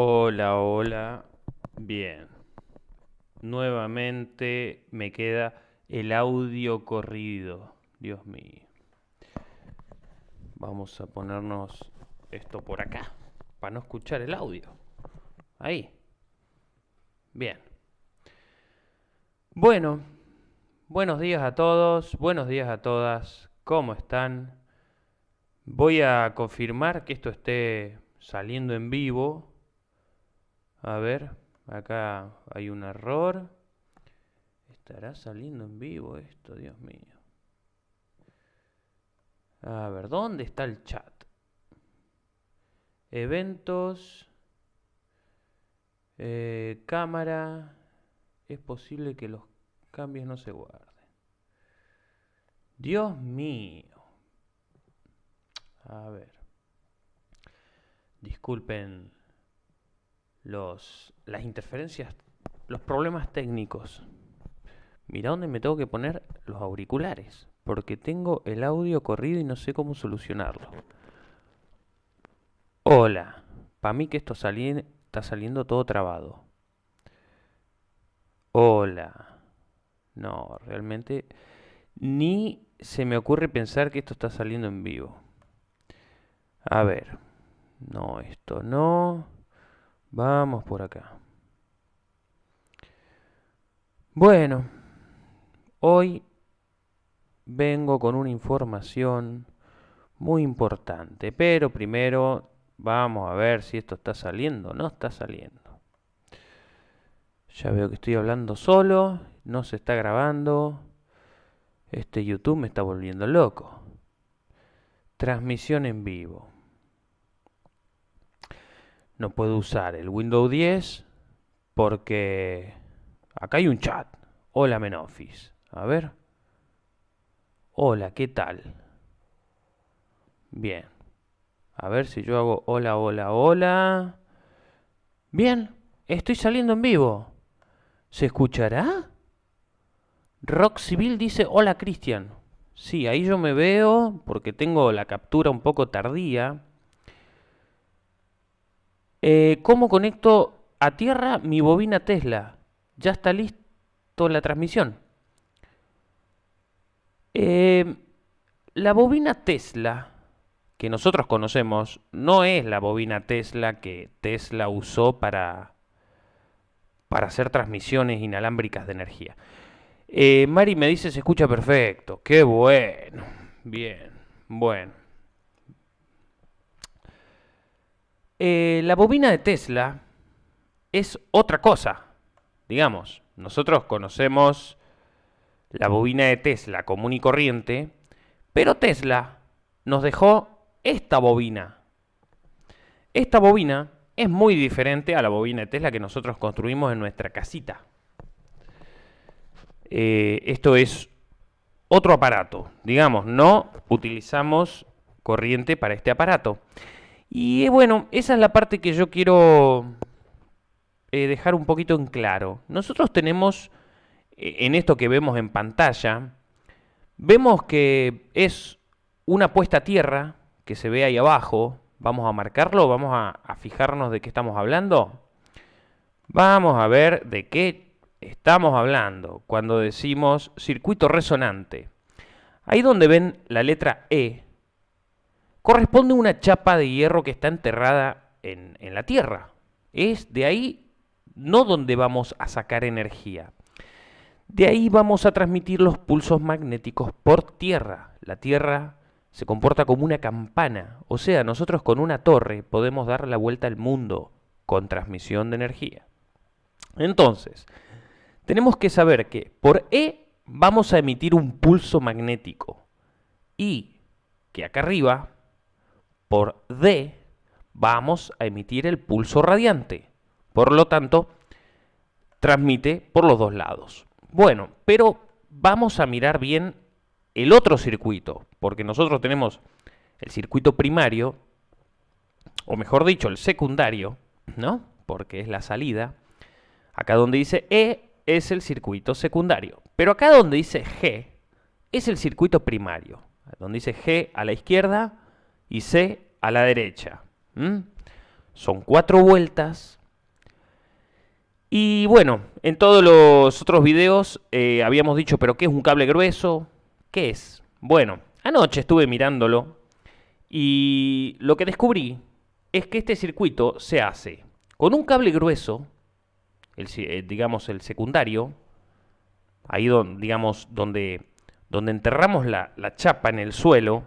Hola, hola. Bien. Nuevamente me queda el audio corrido. Dios mío. Vamos a ponernos esto por acá, para no escuchar el audio. Ahí. Bien. Bueno, buenos días a todos, buenos días a todas. ¿Cómo están? Voy a confirmar que esto esté saliendo en vivo. A ver, acá hay un error. ¿Estará saliendo en vivo esto? Dios mío. A ver, ¿dónde está el chat? Eventos. eh, cámara. Es posible que los cambios no se guarden. Dios mío. A ver. Disculpen los, las interferencias, los problemas técnicos. Mira dónde me tengo que poner los auriculares, porque tengo el audio corrido y no sé cómo solucionarlo. Hola, para mí que esto está saliendo todo trabado. Hola. No, realmente ni se me ocurre pensar que esto está saliendo en vivo. A ver. No, esto no. Vamos por acá. Bueno, hoy vengo con una información muy importante, pero primero vamos a ver si esto está saliendo o no está saliendo. Ya veo que estoy hablando solo, no se está grabando. Este YouTube me está volviendo loco. Transmisión en vivo. No puedo usar el Windows 10 porque acá hay un chat. Hola Menofis. A ver. Hola, ¿qué tal? Bien. A ver si yo hago hola, hola, hola. Bien, estoy saliendo en vivo. ¿Se escuchará? Rock Civil dice hola Cristian. Sí, ahí yo me veo porque tengo la captura un poco tardía. Eh, ¿Cómo conecto a tierra mi bobina Tesla? Ya está listo la transmisión. Eh, la bobina Tesla que nosotros conocemos no es la bobina Tesla que Tesla usó para, para hacer transmisiones inalámbricas de energía. Eh, Mari me dice se escucha perfecto. Qué bueno. Bien. Bueno. Eh, la bobina de Tesla es otra cosa. Digamos, nosotros conocemos la bobina de Tesla común y corriente, pero Tesla nos dejó esta bobina. Esta bobina es muy diferente a la bobina de Tesla que nosotros construimos en nuestra casita. Eh, esto es otro aparato, digamos, no utilizamos corriente para este aparato. Y bueno, esa es la parte que yo quiero eh, dejar un poquito en claro. Nosotros tenemos, eh, en esto que vemos en pantalla, vemos que es una puesta a tierra que se ve ahí abajo. Vamos a marcarlo, vamos a, a fijarnos de qué estamos hablando. Vamos a ver de qué estamos hablando cuando decimos circuito resonante. Ahí donde ven la letra E, corresponde una chapa de hierro que está enterrada en, en, la Tierra. Es de ahí no donde vamos a sacar energía. De ahí vamos a transmitir los pulsos magnéticos por Tierra. La Tierra se comporta como una campana, o sea, nosotros con una torre podemos dar la vuelta al mundo con transmisión de energía. Entonces, tenemos que saber que por E vamos a emitir un pulso magnético y que acá arriba, por D, vamos a emitir el pulso radiante. Por lo tanto, transmite por los dos lados. Bueno, pero vamos a mirar bien el otro circuito, porque nosotros tenemos el circuito primario, o mejor dicho, el secundario, ¿no? Porque es la salida. Acá donde dice E es el circuito secundario. Pero acá donde dice G es el circuito primario. Donde dice G a la izquierda y C a la derecha. Son cuatro vueltas. Y bueno, en todos los otros videos eh, habíamos dicho, pero ¿qué es un cable grueso? ¿Qué es? Bueno, anoche estuve mirándolo y lo que descubrí es que este circuito se hace con un cable grueso, el, eh, digamos el secundario, ahí donde, digamos, donde, donde enterramos la, la chapa en el suelo,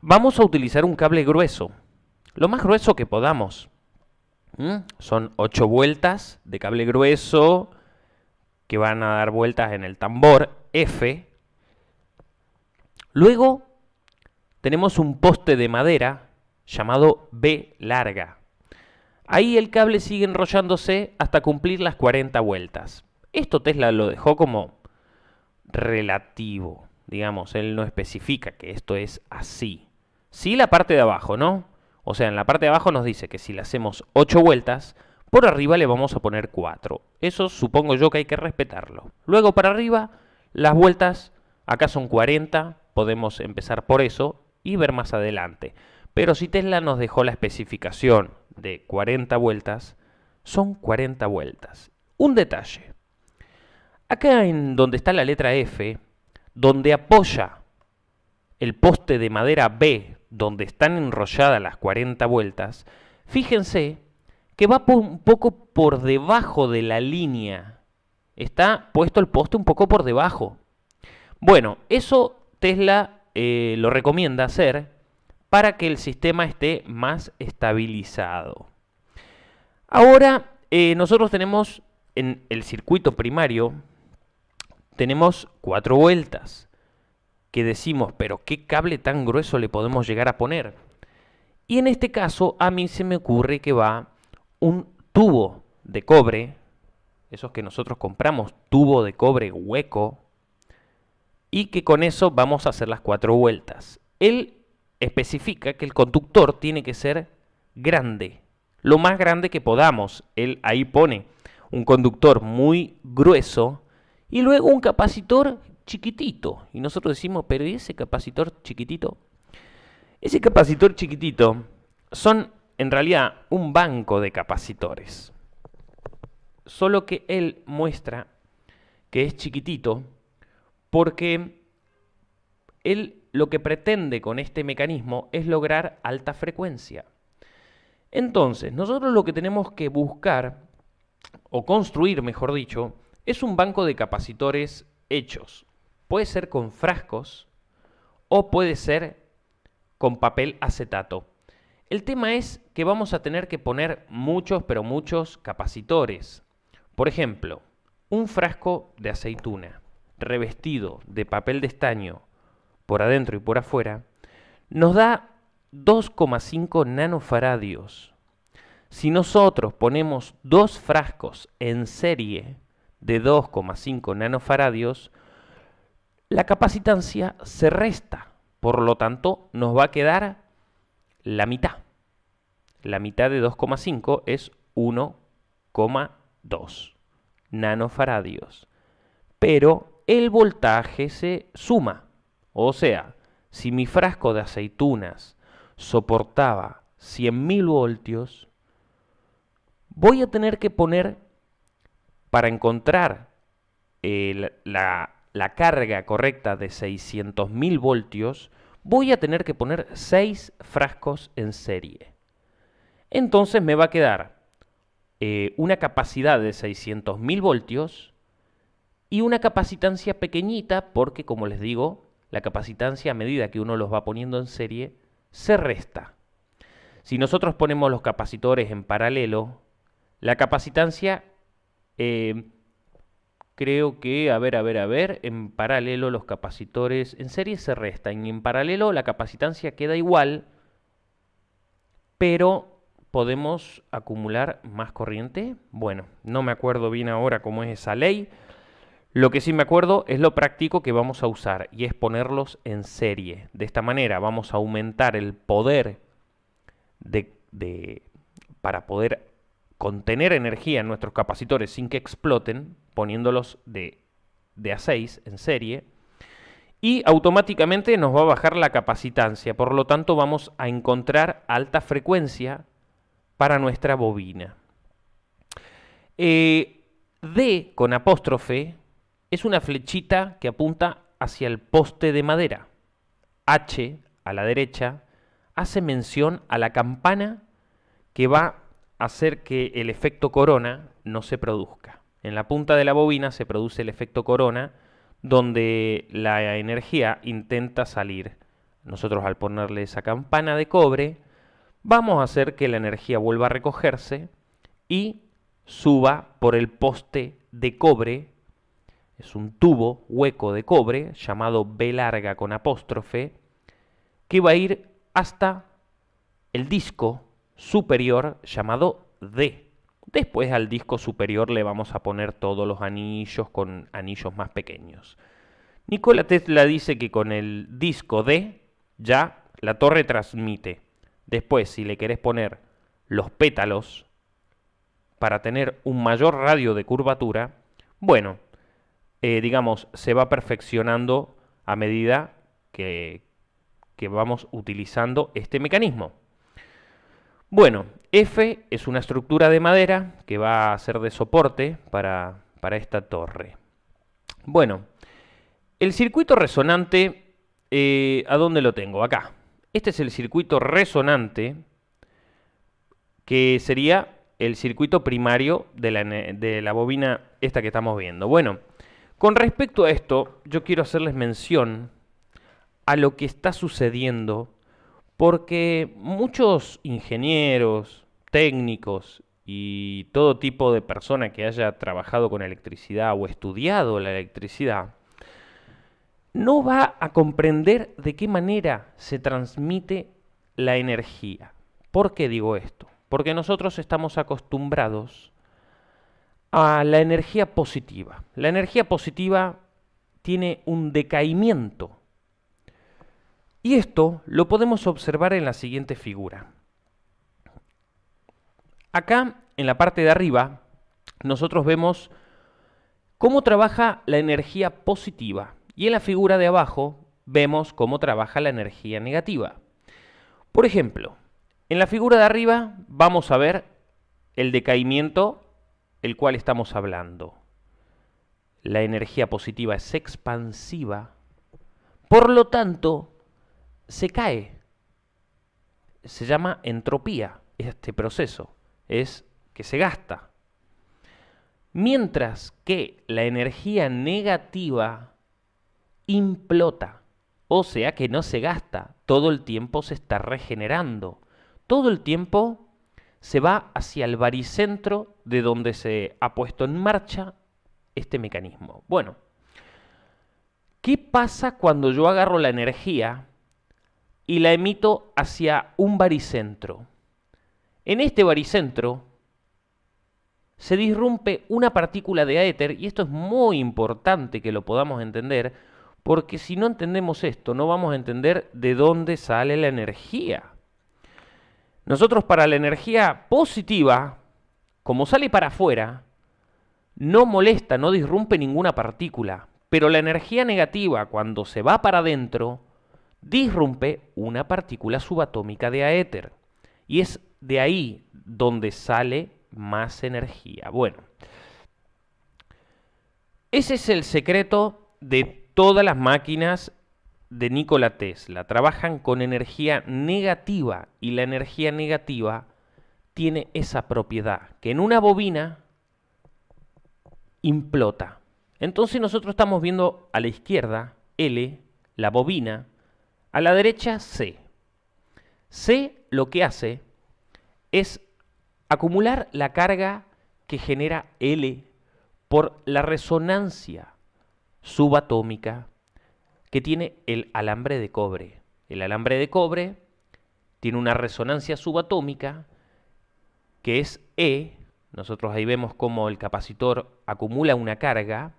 vamos a utilizar un cable grueso, lo más grueso que podamos. Son 8 vueltas de cable grueso que van a dar vueltas en el tambor F. Luego tenemos un poste de madera llamado B larga. Ahí el cable sigue enrollándose hasta cumplir las 40 vueltas. Esto Tesla lo dejó como relativo, digamos, él no especifica que esto es así. Sí la parte de abajo, ¿no? O sea, en la parte de abajo nos dice que si le hacemos 8 vueltas, por arriba le vamos a poner 4. Eso supongo yo que hay que respetarlo. Luego para arriba, las vueltas, acá son 40, podemos empezar por eso y ver más adelante. Pero si Tesla nos dejó la especificación de 40 vueltas, son 40 vueltas. Un detalle. Acá en donde está la letra F, donde apoya el poste de madera B, donde están enrolladas las 40 vueltas, fíjense que va un poco por debajo de la línea. Está puesto el poste un poco por debajo. Bueno, eso Tesla eh, lo recomienda hacer para que el sistema esté más estabilizado. Ahora, eh, nosotros tenemos en el circuito primario, tenemos cuatro vueltas que decimos, pero ¿qué cable tan grueso le podemos llegar a poner? Y en este caso a mí se me ocurre que va un tubo de cobre, esos que nosotros compramos, tubo de cobre hueco, y que con eso vamos a hacer las cuatro vueltas. Él especifica que el conductor tiene que ser grande, lo más grande que podamos. Él ahí pone un conductor muy grueso y luego un capacitor chiquitito. Y nosotros decimos, pero ¿y ese capacitor chiquitito? Ese capacitor chiquitito son en realidad un banco de capacitores. Solo que él muestra que es chiquitito porque él lo que pretende con este mecanismo es lograr alta frecuencia. Entonces, nosotros lo que tenemos que buscar, o construir, mejor dicho, es un banco de capacitores hechos. Puede ser con frascos o puede ser con papel acetato. El tema es que vamos a tener que poner muchos, pero muchos capacitores. Por ejemplo, un frasco de aceituna revestido de papel de estaño por adentro y por afuera, nos da 2,5 nanofaradios. Si nosotros ponemos dos frascos en serie de 2,5 nanofaradios, la capacitancia se resta, por lo tanto nos va a quedar la mitad. La mitad de 2,5 es 1,2 nanofaradios. Pero el voltaje se suma. O sea, si mi frasco de aceitunas soportaba 100.000 voltios, voy a tener que poner, para encontrar eh, la, la, carga correcta de 600.000 voltios, voy a tener que poner 6 frascos en serie. Entonces me va a quedar eh, una capacidad de 600.000 voltios y una capacitancia pequeñita porque, como les digo, la capacitancia a medida que uno los va poniendo en serie se resta. Si nosotros ponemos los capacitores en paralelo, la capacitancia eh, creo que, a ver, a ver, a ver, en paralelo los capacitores en serie se restan y en paralelo la capacitancia queda igual, pero podemos acumular más corriente. Bueno, no me acuerdo bien ahora cómo es esa ley, lo que sí me acuerdo es lo práctico que vamos a usar y es ponerlos en serie. De esta manera vamos a aumentar el poder de, para poder contener energía en nuestros capacitores sin que exploten, poniéndolos de, de a 6 en serie. Y automáticamente nos va a bajar la capacitancia, por lo tanto vamos a encontrar alta frecuencia para nuestra bobina. Eh, D con apóstrofe es una flechita que apunta hacia el poste de madera. H a la derecha hace mención a la campana que va a hacer que el efecto corona no se produzca. En la punta de la bobina se produce el efecto corona donde la energía intenta salir. Nosotros al ponerle esa campana de cobre vamos a hacer que la energía vuelva a recogerse y suba por el poste de cobre. Es un tubo hueco de cobre llamado B larga con apóstrofe que va a ir hasta el disco superior llamado D. Después al disco superior le vamos a poner todos los anillos con anillos más pequeños. Nikola Tesla dice que con el disco D ya la torre transmite. Después, si le querés poner los pétalos para tener un mayor radio de curvatura, bueno, eh, digamos, se va perfeccionando a medida que, que vamos utilizando este mecanismo. Bueno, F es una estructura de madera que va a ser de soporte para, esta torre. Bueno, el circuito resonante, eh, ¿a dónde lo tengo? Acá. Este es el circuito resonante, que sería el circuito primario de la, de la bobina esta que estamos viendo. Bueno, con respecto a esto, yo quiero hacerles mención a lo que está sucediendo porque muchos ingenieros, técnicos y todo tipo de persona que haya trabajado con electricidad o estudiado la electricidad, no va a comprender de qué manera se transmite la energía. ¿Por qué digo esto? Porque nosotros estamos acostumbrados a la energía positiva. La energía positiva tiene un decaimiento y esto lo podemos observar en la siguiente figura. Acá, en la parte de arriba, nosotros vemos cómo trabaja la energía positiva. Y en la figura de abajo vemos cómo trabaja la energía negativa. Por ejemplo, en la figura de arriba vamos a ver el decaimiento el cual estamos hablando. La energía positiva es expansiva, por lo tanto, se cae. Se llama entropía este proceso, es que se gasta. Mientras que la energía negativa implota, o sea que no se gasta, todo el tiempo se está regenerando, todo el tiempo se va hacia el baricentro de donde se ha puesto en marcha este mecanismo. Bueno, ¿qué pasa cuando yo agarro la energía y la emito hacia un baricentro. En este baricentro se disrumpe una partícula de éter, y esto es muy importante que lo podamos entender, porque si no entendemos esto, no vamos a entender de dónde sale la energía. Nosotros para la energía positiva, como sale para afuera, no molesta, no disrumpe ninguna partícula, pero la energía negativa, cuando se va para adentro, disrumpe una partícula subatómica de aéter. Y es de ahí donde sale más energía. Bueno, ese es el secreto de todas las máquinas de Nikola Tesla. Trabajan con energía negativa y la energía negativa tiene esa propiedad, que en una bobina implota. Entonces nosotros estamos viendo a la izquierda L, la bobina, a la derecha, C. C lo que hace es acumular la carga que genera L por la resonancia subatómica que tiene el alambre de cobre. El alambre de cobre tiene una resonancia subatómica que es E. Nosotros ahí vemos cómo el capacitor acumula una carga.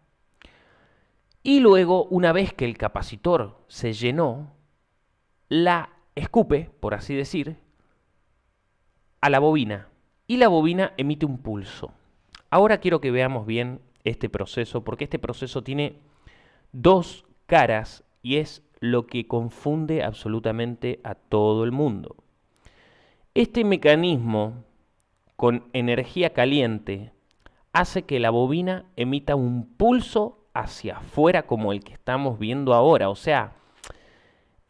Y luego, una vez que el capacitor se llenó, la escupe, por así decir, a la bobina y la bobina emite un pulso. Ahora quiero que veamos bien este proceso porque este proceso tiene dos caras y es lo que confunde absolutamente a todo el mundo. Este mecanismo con energía caliente hace que la bobina emita un pulso hacia afuera como el que estamos viendo ahora. O sea,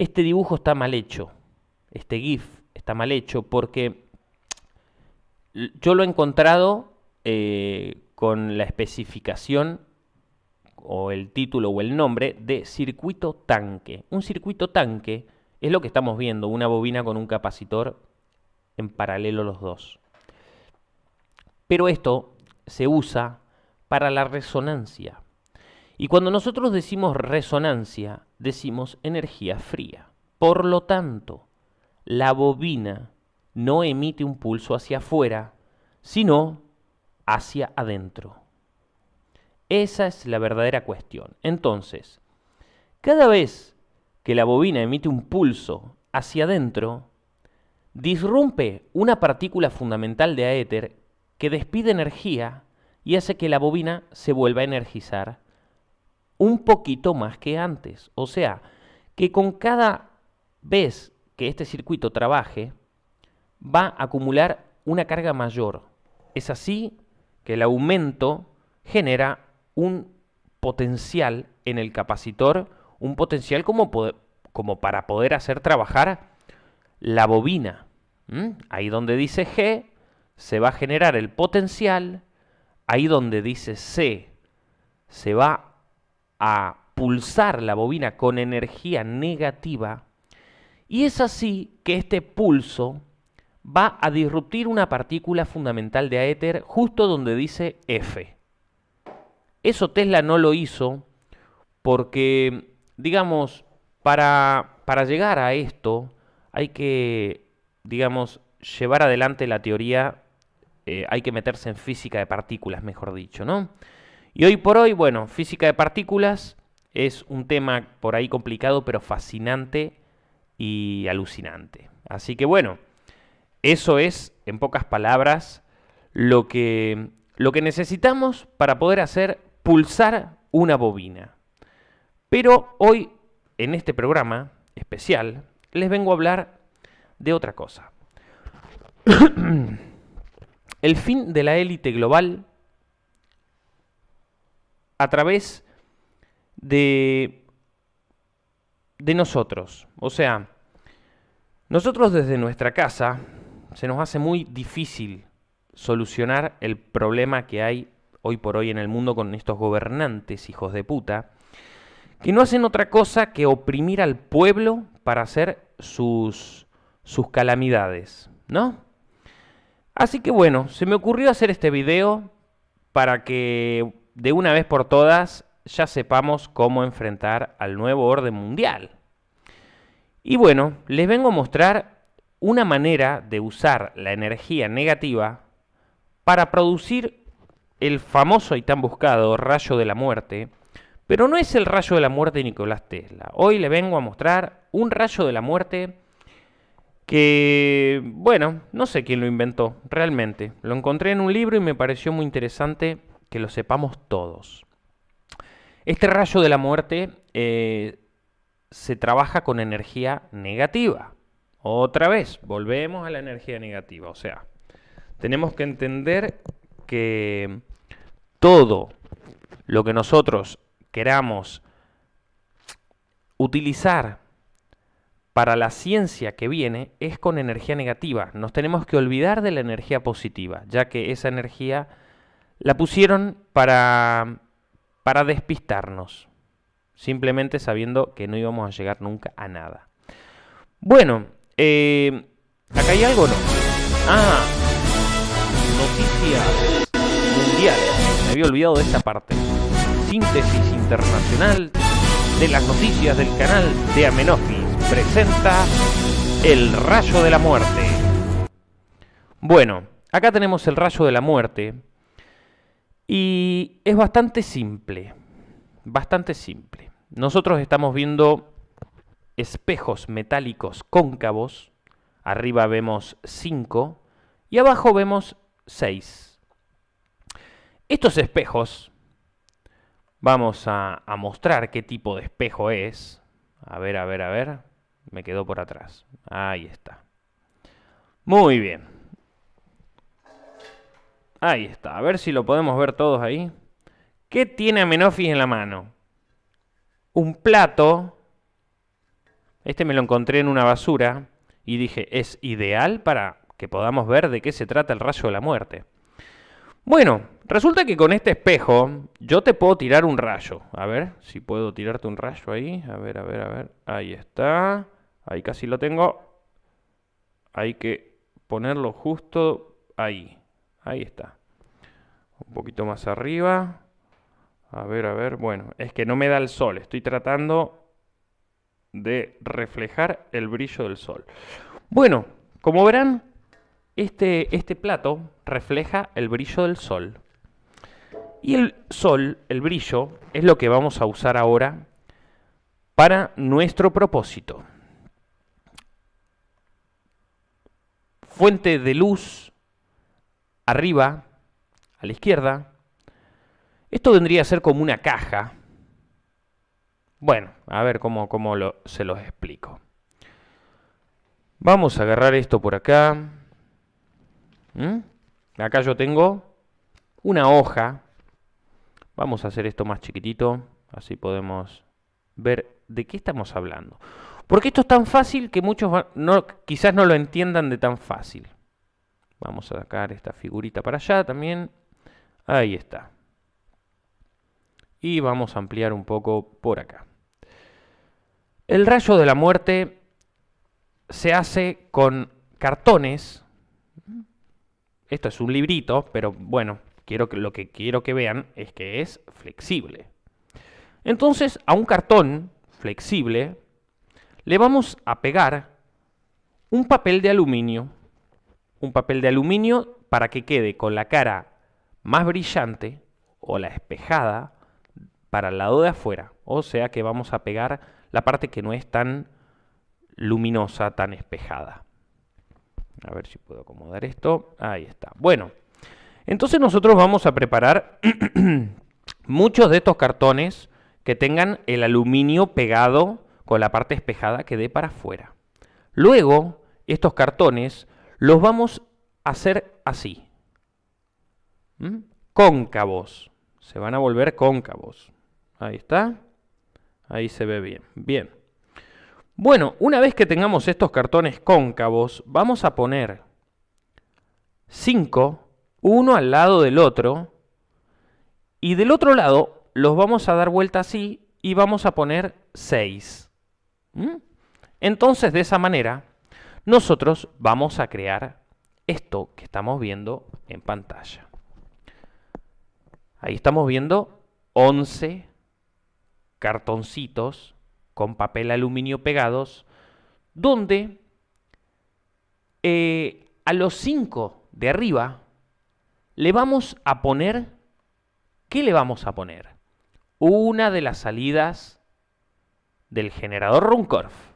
este dibujo está mal hecho, este GIF está mal hecho porque yo lo he encontrado eh, con la especificación o el título o el nombre de circuito tanque. Un circuito tanque es lo que estamos viendo, una bobina con un capacitor en paralelo los dos. Pero esto se usa para la resonancia. Y cuando nosotros decimos resonancia, decimos energía fría. Por lo tanto, la bobina no emite un pulso hacia afuera, sino hacia adentro. Esa es la verdadera cuestión. Entonces, cada vez que la bobina emite un pulso hacia adentro, disrumpe una partícula fundamental de aéter que despide energía y hace que la bobina se vuelva a energizar un poquito más que antes. O sea, que con cada vez que este circuito trabaje, va a acumular una carga mayor. Es así que el aumento genera un potencial en el capacitor, un potencial como, para poder hacer trabajar la bobina. Ahí donde dice G, se va a generar el potencial. Ahí donde dice C, se va a pulsar la bobina con energía negativa. Y es así que este pulso va a disruptir una partícula fundamental de aéter justo donde dice F. Eso Tesla no lo hizo porque, digamos, para, para llegar a esto hay que, digamos, llevar adelante la teoría, eh, hay que meterse en física de partículas, mejor dicho, ¿no? Y hoy por hoy, bueno, física de partículas es un tema por ahí complicado, pero fascinante y alucinante. Así que bueno, eso es, en pocas palabras, lo que, lo que necesitamos para poder hacer pulsar una bobina. Pero hoy, en este programa especial, les vengo a hablar de otra cosa. El fin de la élite global a través de, de nosotros. O sea, nosotros desde nuestra casa se nos hace muy difícil solucionar el problema que hay hoy por hoy en el mundo con estos gobernantes hijos de puta, que no hacen otra cosa que oprimir al pueblo para hacer sus, sus calamidades, ¿no? Así que bueno, se me ocurrió hacer este video para que de una vez por todas ya sepamos cómo enfrentar al nuevo orden mundial. Y bueno, les vengo a mostrar una manera de usar la energía negativa para producir el famoso y tan buscado rayo de la muerte, pero no es el rayo de la muerte de Nicolás Tesla. Hoy le vengo a mostrar un rayo de la muerte que, bueno, no sé quién lo inventó realmente. Lo encontré en un libro y me pareció muy interesante que lo sepamos todos. Este rayo de la muerte eh, se trabaja con energía negativa. Otra vez, volvemos a la energía negativa. O sea, tenemos que entender que todo lo que nosotros queramos utilizar para la ciencia que viene es con energía negativa. Nos tenemos que olvidar de la energía positiva, ya que esa energía la pusieron para, para despistarnos, simplemente sabiendo que no íbamos a llegar nunca a nada. Bueno, eh, ¿acá hay algo no? Ah, noticias mundiales me había olvidado de esta parte. Síntesis internacional de las noticias del canal de Amenofis presenta El Rayo de la Muerte. Bueno, acá tenemos el Rayo de la Muerte y es bastante simple, bastante simple. Nosotros estamos viendo espejos metálicos cóncavos, arriba vemos 5 y abajo vemos 6. Estos espejos, vamos a, mostrar qué tipo de espejo es. A ver, a ver, a ver. Me quedó por atrás. Ahí está. Muy bien. Ahí está, a ver si lo podemos ver todos ahí. ¿Qué tiene Amenofis en la mano? Un plato. Este me lo encontré en una basura y dije, es ideal para que podamos ver de qué se trata el rayo de la muerte. Bueno, resulta que con este espejo yo te puedo tirar un rayo. A ver si puedo tirarte un rayo ahí. A ver, a ver, a ver. Ahí está. Ahí casi lo tengo. Hay que ponerlo justo ahí. Ahí está. Un poquito más arriba. A ver, a ver. Bueno, es que no me da el sol. Estoy tratando de reflejar el brillo del sol. Bueno, como verán, este, este plato refleja el brillo del sol. Y el sol, el brillo, es lo que vamos a usar ahora para nuestro propósito. Fuente de luz arriba, a la izquierda. Esto vendría a ser como una caja. Bueno, a ver cómo, cómo lo, se los explico. Vamos a agarrar esto por acá. ¿Mm? Acá yo tengo una hoja. Vamos a hacer esto más chiquitito, así podemos ver de qué estamos hablando. Porque esto es tan fácil que muchos no, quizás no lo entiendan de tan fácil. Vamos a sacar esta figurita para allá también. Ahí está. Y vamos a ampliar un poco por acá. El rayo de la muerte se hace con cartones. Esto es un librito, pero bueno, quiero que, lo que quiero que vean es que es flexible. Entonces, a un cartón flexible le vamos a pegar un papel de aluminio. Un papel de aluminio para que quede con la cara más brillante o la espejada para el lado de afuera. O sea que vamos a pegar la parte que no es tan luminosa, tan espejada. A ver si puedo acomodar esto. Ahí está. Bueno, entonces nosotros vamos a preparar muchos de estos cartones que tengan el aluminio pegado con la parte espejada que dé para afuera. Luego, estos cartones los vamos a hacer así. ¿Mm? Cóncavos. Se van a volver cóncavos. Ahí está. Ahí se ve bien. Bien. Bueno, una vez que tengamos estos cartones cóncavos, vamos a poner 5, uno al lado del otro, y del otro lado los vamos a dar vuelta así y vamos a poner 6. ¿Mm? Entonces, de esa manera, nosotros vamos a crear esto que estamos viendo en pantalla. Ahí estamos viendo 11 cartoncitos con papel aluminio pegados, donde eh, a los cinco de arriba le vamos a poner, ¿qué le vamos a poner? Una de las salidas del generador Runcorf.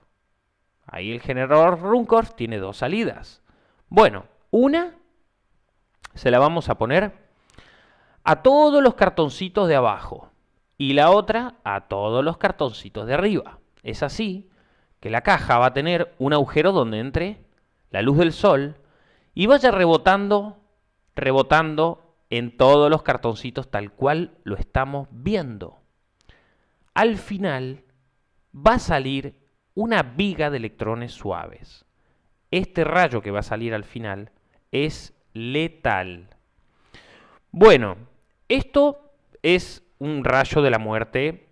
Ahí el generador Runcorf tiene dos salidas. Bueno, una se la vamos a poner a todos los cartoncitos de abajo y la otra a todos los cartoncitos de arriba. Es así que la caja va a tener un agujero donde entre la luz del sol y vaya rebotando, rebotando en todos los cartoncitos tal cual lo estamos viendo. Al final va a salir una viga de electrones suaves. Este rayo que va a salir al final es letal. Bueno, esto es un rayo de la muerte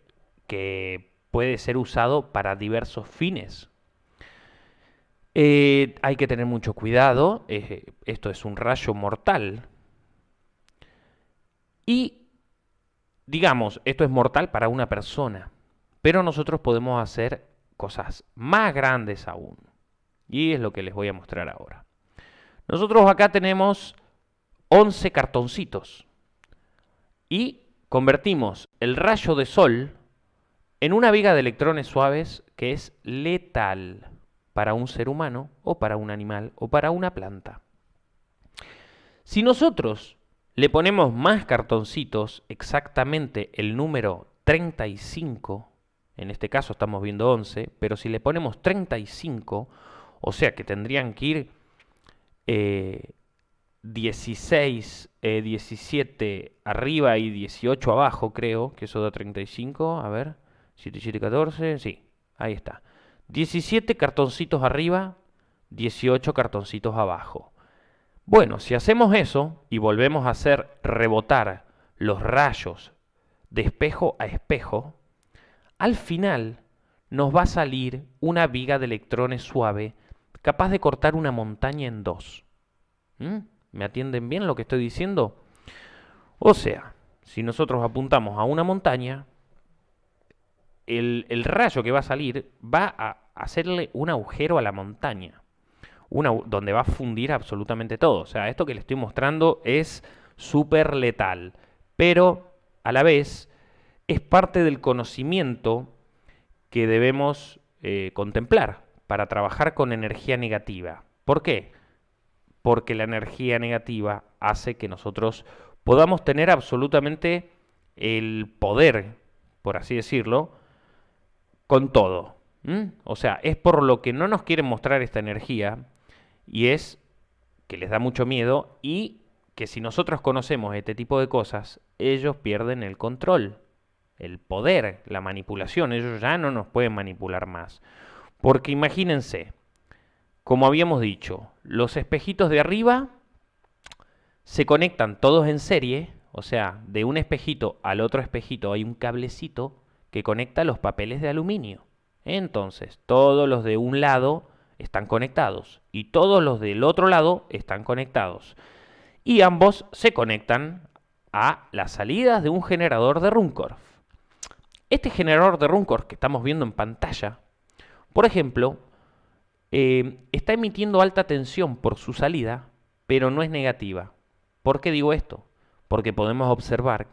que puede ser usado para diversos fines. Eh, hay que tener mucho cuidado, esto es un rayo mortal. Y, digamos, esto es mortal para una persona, pero nosotros podemos hacer cosas más grandes aún. Y es lo que les voy a mostrar ahora. Nosotros acá tenemos 11 cartoncitos. Y convertimos el rayo de sol en una viga de electrones suaves que es letal para un ser humano o para un animal o para una planta. Si nosotros le ponemos más cartoncitos, exactamente el número 35, en este caso estamos viendo 11, pero si le ponemos 35, o sea que tendrían que ir eh, 16, 17 eh, arriba y 18 abajo, creo, que eso da 35. A ver, 7, 7, 14, sí, ahí está. 17 cartoncitos arriba, 18 cartoncitos abajo. Bueno, si hacemos eso y volvemos a hacer rebotar los rayos de espejo a espejo, al final nos va a salir una viga de electrones suave capaz de cortar una montaña en dos. ¿Mm? ¿Me atienden bien lo que estoy diciendo? O sea, si nosotros apuntamos a una montaña, el, rayo que va a salir va a hacerle un agujero a la montaña, una, donde va a fundir absolutamente todo. O sea, esto que le estoy mostrando es súper letal, pero a la vez es parte del conocimiento que debemos eh, contemplar para trabajar con energía negativa. ¿Por qué? porque la energía negativa hace que nosotros podamos tener absolutamente el poder, por así decirlo, con todo. O sea, es por lo que no nos quieren mostrar esta energía y es que les da mucho miedo y que si nosotros conocemos este tipo de cosas, ellos pierden el control, el poder, la manipulación. Ellos ya no nos pueden manipular más. Porque imagínense, como habíamos dicho, los espejitos de arriba se conectan todos en serie, o sea, de un espejito al otro espejito hay un cablecito que conecta los papeles de aluminio. Entonces, todos los de un lado están conectados y todos los del otro lado están conectados. Y ambos se conectan a las salidas de un generador de Runcorf. Este generador de Runcorf que estamos viendo en pantalla, por ejemplo, eh, está emitiendo alta tensión por su salida, pero no es negativa. ¿Por qué digo esto? Porque podemos observar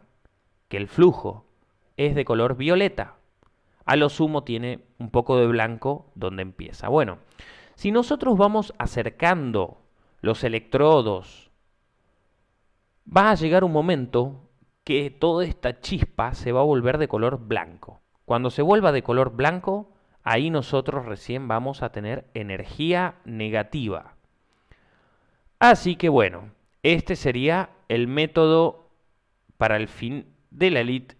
que el flujo es de color violeta. A lo sumo tiene un poco de blanco donde empieza. Bueno, si nosotros vamos acercando los electrodos, va a llegar un momento que toda esta chispa se va a volver de color blanco. Cuando se vuelva de color blanco, ahí nosotros recién vamos a tener energía negativa. Así que bueno, este sería el método para el fin de la elite,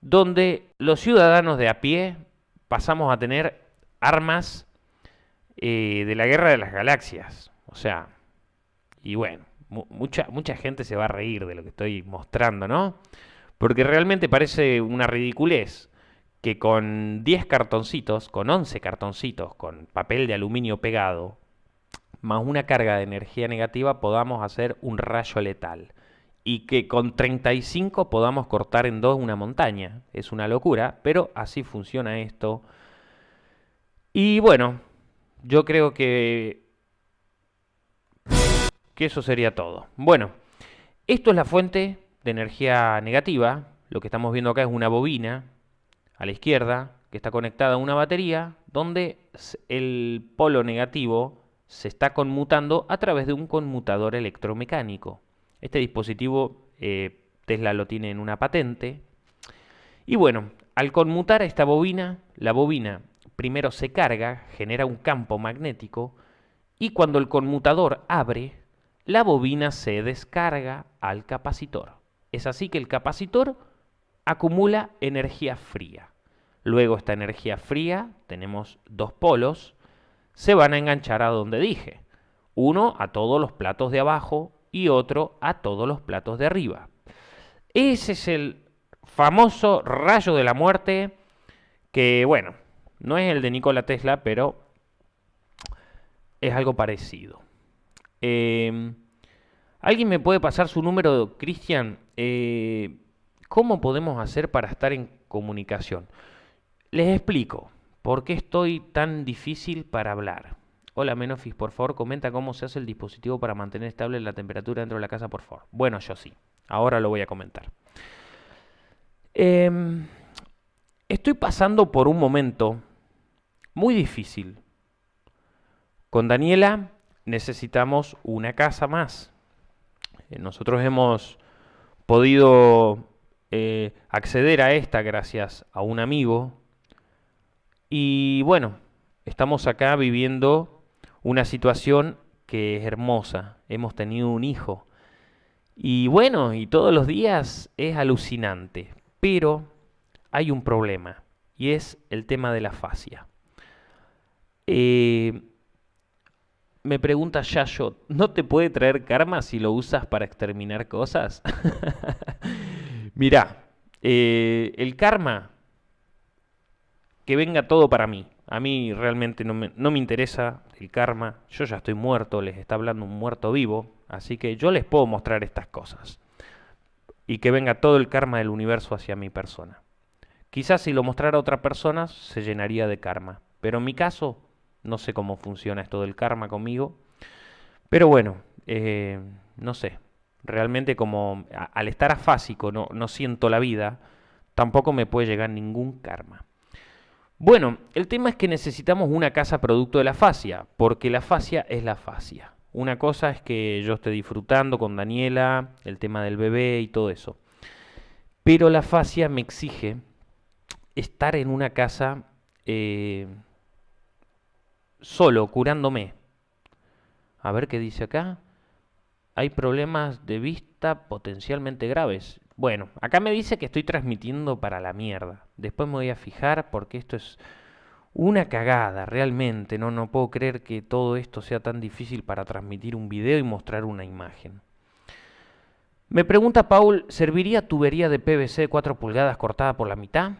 donde los ciudadanos de a pie pasamos a tener armas eh, de la guerra de las galaxias. O sea, y bueno, mucha, mucha gente se va a reír de lo que estoy mostrando, ¿no? Porque realmente parece una ridiculez que con 10 cartoncitos, con 11 cartoncitos, con papel de aluminio pegado, más una carga de energía negativa, podamos hacer un rayo letal. Y que con 35 podamos cortar en dos una montaña. Es una locura, pero así funciona esto. Y bueno, yo creo que, que eso sería todo. Bueno, esto es la fuente de energía negativa. Lo que estamos viendo acá es una bobina a la izquierda, que está conectada a una batería, donde el polo negativo se está conmutando a través de un conmutador electromecánico. Este dispositivo eh, Tesla lo tiene en una patente. Y bueno, al conmutar esta bobina, la bobina primero se carga, genera un campo magnético, y cuando el conmutador abre, la bobina se descarga al capacitor. Es así que el capacitor acumula energía fría. Luego esta energía fría, tenemos dos polos, se van a enganchar a donde dije. Uno a todos los platos de abajo y otro a todos los platos de arriba. Ese es el famoso rayo de la muerte que, bueno, no es el de Nikola Tesla, pero es algo parecido. Em, ¿Alguien me puede pasar su número, Cristian? Eh, ¿Cómo podemos hacer para estar en comunicación? Les explico por qué estoy tan difícil para hablar. Hola Menofis, por favor comenta cómo se hace el dispositivo para mantener estable la temperatura dentro de la casa, por favor. Bueno, yo sí. Ahora lo voy a comentar. Em, estoy pasando por un momento muy difícil. Con Daniela necesitamos una casa más. Eh, nosotros hemos podido eh, acceder a esta gracias a un amigo y bueno, estamos acá viviendo una situación que es hermosa. Hemos tenido un hijo. Y bueno, y todos los días es alucinante. Pero hay un problema. Y es el tema de la fascia. Eh, me pregunta Yayo, ¿no te puede traer karma si lo usas para exterminar cosas? Mirá, eh, el karma, que venga todo para mí. A mí realmente no me, no me, interesa el karma. Yo ya estoy muerto, les está hablando un muerto vivo. Así que yo les puedo mostrar estas cosas. Y que venga todo el karma del universo hacia mi persona. Quizás si lo mostrara a otra persona se llenaría de karma. Pero en mi caso, no sé cómo funciona esto del karma conmigo. Pero bueno, eh, no sé. Realmente como al estar afásico no, no siento la vida, tampoco me puede llegar ningún karma. Bueno, el tema es que necesitamos una casa producto de la fascia, porque la fascia es la fascia. Una cosa es que yo esté disfrutando con Daniela, el tema del bebé y todo eso. Pero la fascia me exige estar en una casa eh, solo, curándome. A ver qué dice acá. Hay problemas de vista potencialmente graves. Bueno, acá me dice que estoy transmitiendo para la mierda. Después me voy a fijar porque esto es una cagada, realmente. No, no puedo creer que todo esto sea tan difícil para transmitir un video y mostrar una imagen. Me pregunta Paul, ¿serviría tubería de PVC de 4 pulgadas cortada por la mitad?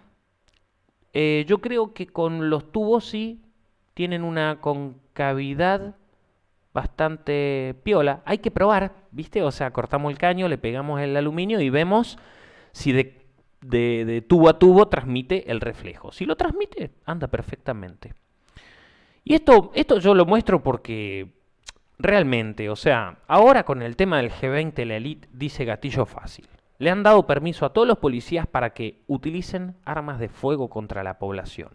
Eh, yo creo que con los tubos sí tienen una concavidad bastante piola. Hay que probar, ¿viste? O sea, cortamos el caño, le pegamos el aluminio y vemos si de, tubo a tubo transmite el reflejo. Si lo transmite, anda perfectamente. Y esto, esto yo lo muestro porque realmente, o sea, ahora con el tema del G20 la Elite dice gatillo fácil. Le han dado permiso a todos los policías para que utilicen armas de fuego contra la población.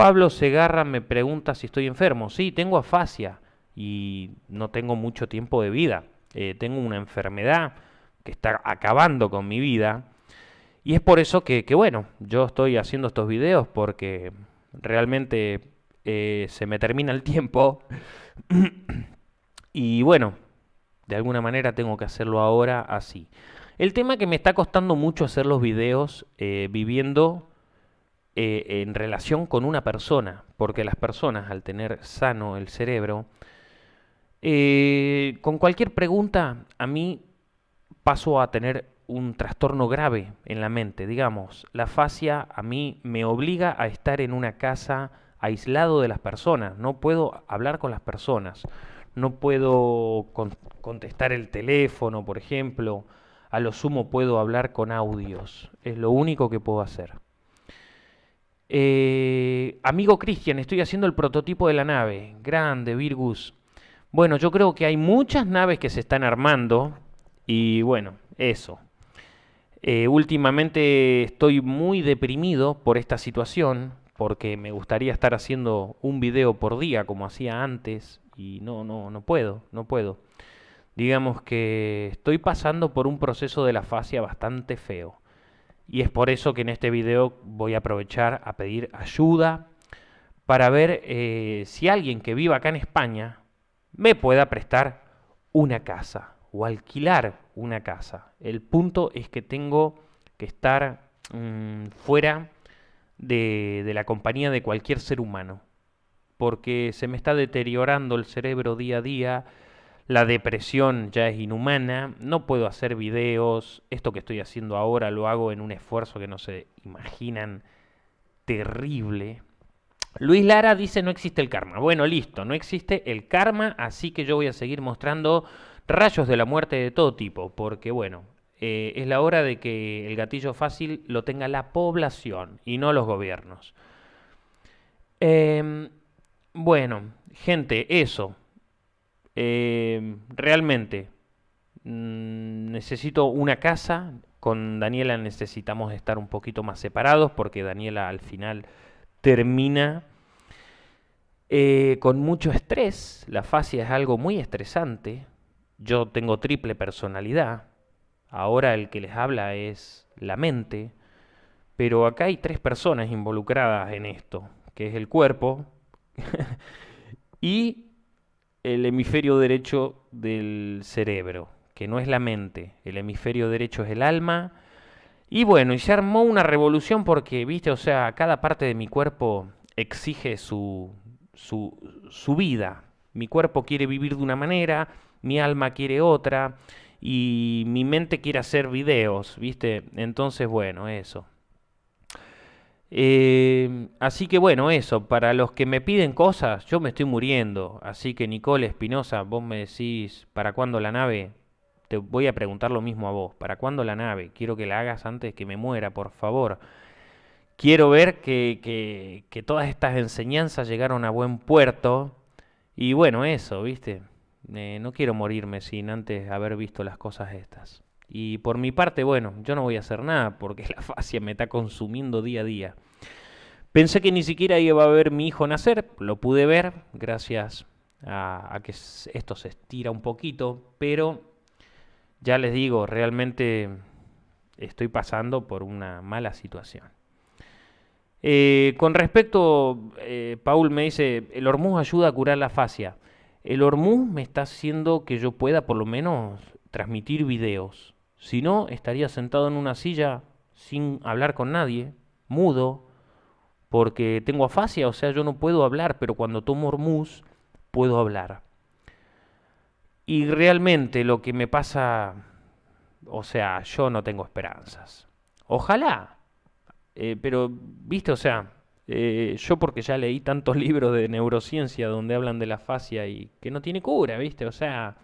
Pablo Segarra me pregunta si estoy enfermo. Sí, tengo afasia y no tengo mucho tiempo de vida. Eh, tengo una enfermedad que está acabando con mi vida. Y es por eso que, bueno, yo estoy haciendo estos videos porque realmente eh, se me termina el tiempo. y bueno, de alguna manera tengo que hacerlo ahora así. El tema que me está costando mucho hacer los videos eh, viviendo eh, en relación con una persona, porque las personas al tener sano el cerebro, eh, con cualquier pregunta a mí paso a tener un trastorno grave en la mente, digamos, la fascia a mí me obliga a estar en una casa aislado de las personas, no puedo hablar con las personas, no puedo contestar el teléfono, por ejemplo, a lo sumo puedo hablar con audios, es lo único que puedo hacer. Eh, amigo Cristian, estoy haciendo el prototipo de la nave. Grande, Virgus. Bueno, yo creo que hay muchas naves que se están armando. Y bueno, eso. Eh, últimamente estoy muy deprimido por esta situación. Porque me gustaría estar haciendo un video por día como hacía antes. Y no, no, no puedo, no puedo. Digamos que estoy pasando por un proceso de la fascia bastante feo. Y es por eso que en este video voy a aprovechar a pedir ayuda para ver eh, si alguien que viva acá en España me pueda prestar una casa o alquilar una casa. El punto es que tengo que estar mm, fuera de, de la compañía de cualquier ser humano, porque se me está deteriorando el cerebro día a día, la depresión ya es inhumana, no puedo hacer videos, esto que estoy haciendo ahora lo hago en un esfuerzo que no se imaginan terrible. Luis Lara dice no existe el karma. Bueno, listo, no existe el karma, así que yo voy a seguir mostrando rayos de la muerte de todo tipo, porque bueno, eh, es la hora de que el gatillo fácil lo tenga la población y no los gobiernos. Em, bueno, gente, eso. Eh, realmente mm, necesito una casa. Con Daniela necesitamos estar un poquito más separados porque Daniela al final termina eh, con mucho estrés. La fascia es algo muy estresante. Yo tengo triple personalidad. Ahora el que les habla es la mente. Pero acá hay tres personas involucradas en esto, que es el cuerpo y el hemisferio derecho del cerebro, que no es la mente, el hemisferio derecho es el alma. Y bueno, y se armó una revolución porque, viste, o sea, cada parte de mi cuerpo exige su, su, su vida. Mi cuerpo quiere vivir de una manera, mi alma quiere otra y mi mente quiere hacer videos, ¿viste? Entonces, bueno, eso. Eh, así que bueno, eso, para los que me piden cosas, yo me estoy muriendo. Así que Nicole Espinosa, vos me decís, ¿para cuándo la nave? Te voy a preguntar lo mismo a vos, ¿para cuándo la nave? Quiero que la hagas antes que me muera, por favor. Quiero ver que, que, que todas estas enseñanzas llegaron a buen puerto. Y bueno, eso, ¿viste? Eh, no quiero morirme sin antes haber visto las cosas estas. Y por mi parte, bueno, yo no voy a hacer nada porque la fascia me está consumiendo día a día. Pensé que ni siquiera iba a ver mi hijo nacer, lo pude ver gracias a, que esto se estira un poquito, pero ya les digo, realmente estoy pasando por una mala situación. Eh, con respecto, eh, Paul me dice, el hormuz ayuda a curar la fascia. El hormuz me está haciendo que yo pueda por lo menos transmitir videos. Si no, estaría sentado en una silla sin hablar con nadie, mudo, porque tengo afasia, o sea, yo no puedo hablar, pero cuando tomo hormuz puedo hablar. Y realmente lo que me pasa, o sea, yo no tengo esperanzas. Ojalá, eh, pero, viste, o sea, eh, yo porque ya leí tantos libros de neurociencia donde hablan de la fascia y que no tiene cura, ¿viste? O sea,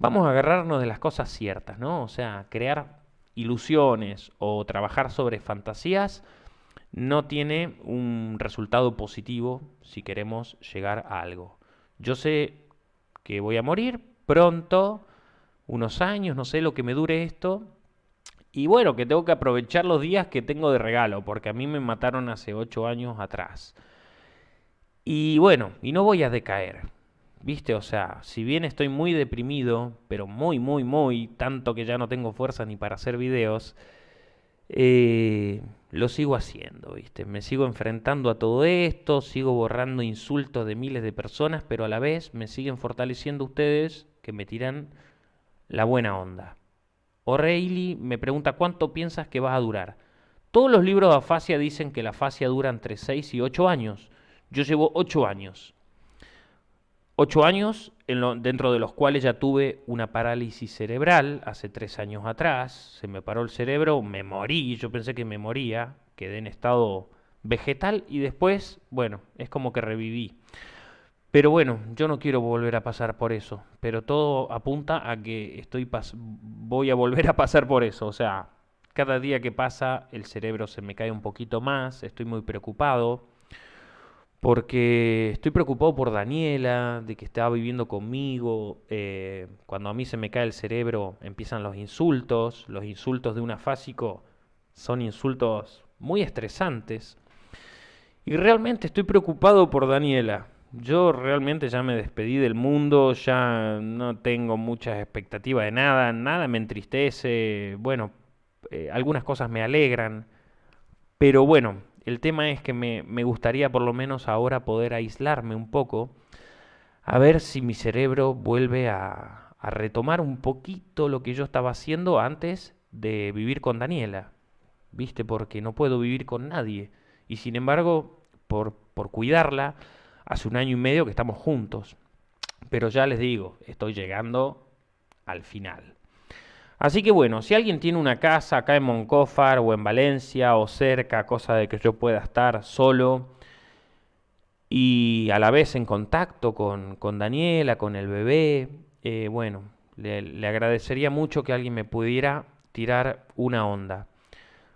vamos a agarrarnos de las cosas ciertas, ¿no? O sea, crear ilusiones o trabajar sobre fantasías no tiene un resultado positivo si queremos llegar a algo. Yo sé que voy a morir pronto, unos años, no sé lo que me dure esto, y bueno, que tengo que aprovechar los días que tengo de regalo, porque a mí me mataron hace ocho años atrás. Y bueno, y no voy a decaer. ¿Viste? O sea, si bien estoy muy deprimido, pero muy, muy, muy, tanto que ya no tengo fuerza ni para hacer videos, eh, lo sigo haciendo, ¿viste? Me sigo enfrentando a todo esto, sigo borrando insultos de miles de personas, pero a la vez me siguen fortaleciendo ustedes que me tiran la buena onda. O'Reilly me pregunta cuánto piensas que vas a durar. Todos los libros de afasia dicen que la afasia dura entre 6 y 8 años. Yo llevo 8 años. 8 años dentro de los cuales ya tuve una parálisis cerebral hace 3 años atrás. Se me paró el cerebro, me morí, yo pensé que me moría, quedé en estado vegetal y después, bueno, es como que reviví. Pero bueno, yo no quiero volver a pasar por eso, pero todo apunta a que estoy voy a volver a pasar por eso, o sea, cada día que pasa el cerebro se me cae un poquito más, estoy muy preocupado, porque estoy preocupado por Daniela, de que estaba viviendo conmigo, eh, cuando a mí se me cae el cerebro empiezan los insultos, los insultos de un afásico son insultos muy estresantes, y realmente estoy preocupado por Daniela. Yo realmente ya me despedí del mundo, ya no tengo muchas expectativas de nada, nada me entristece, bueno, eh, algunas cosas me alegran, pero bueno, el tema es que me, me gustaría por lo menos ahora poder aislarme un poco, a ver si mi cerebro vuelve a, a retomar un poquito lo que yo estaba haciendo antes de vivir con Daniela, ¿viste? Porque no puedo vivir con nadie, y sin embargo, por, por cuidarla, hace un año y medio que estamos juntos. Pero ya les digo, estoy llegando al final. Así que bueno, si alguien tiene una casa acá en Moncófar o en Valencia o cerca, cosa de que yo pueda estar solo y a la vez en contacto con, con Daniela, con el bebé, eh, bueno, le, agradecería mucho que alguien me pudiera tirar una onda.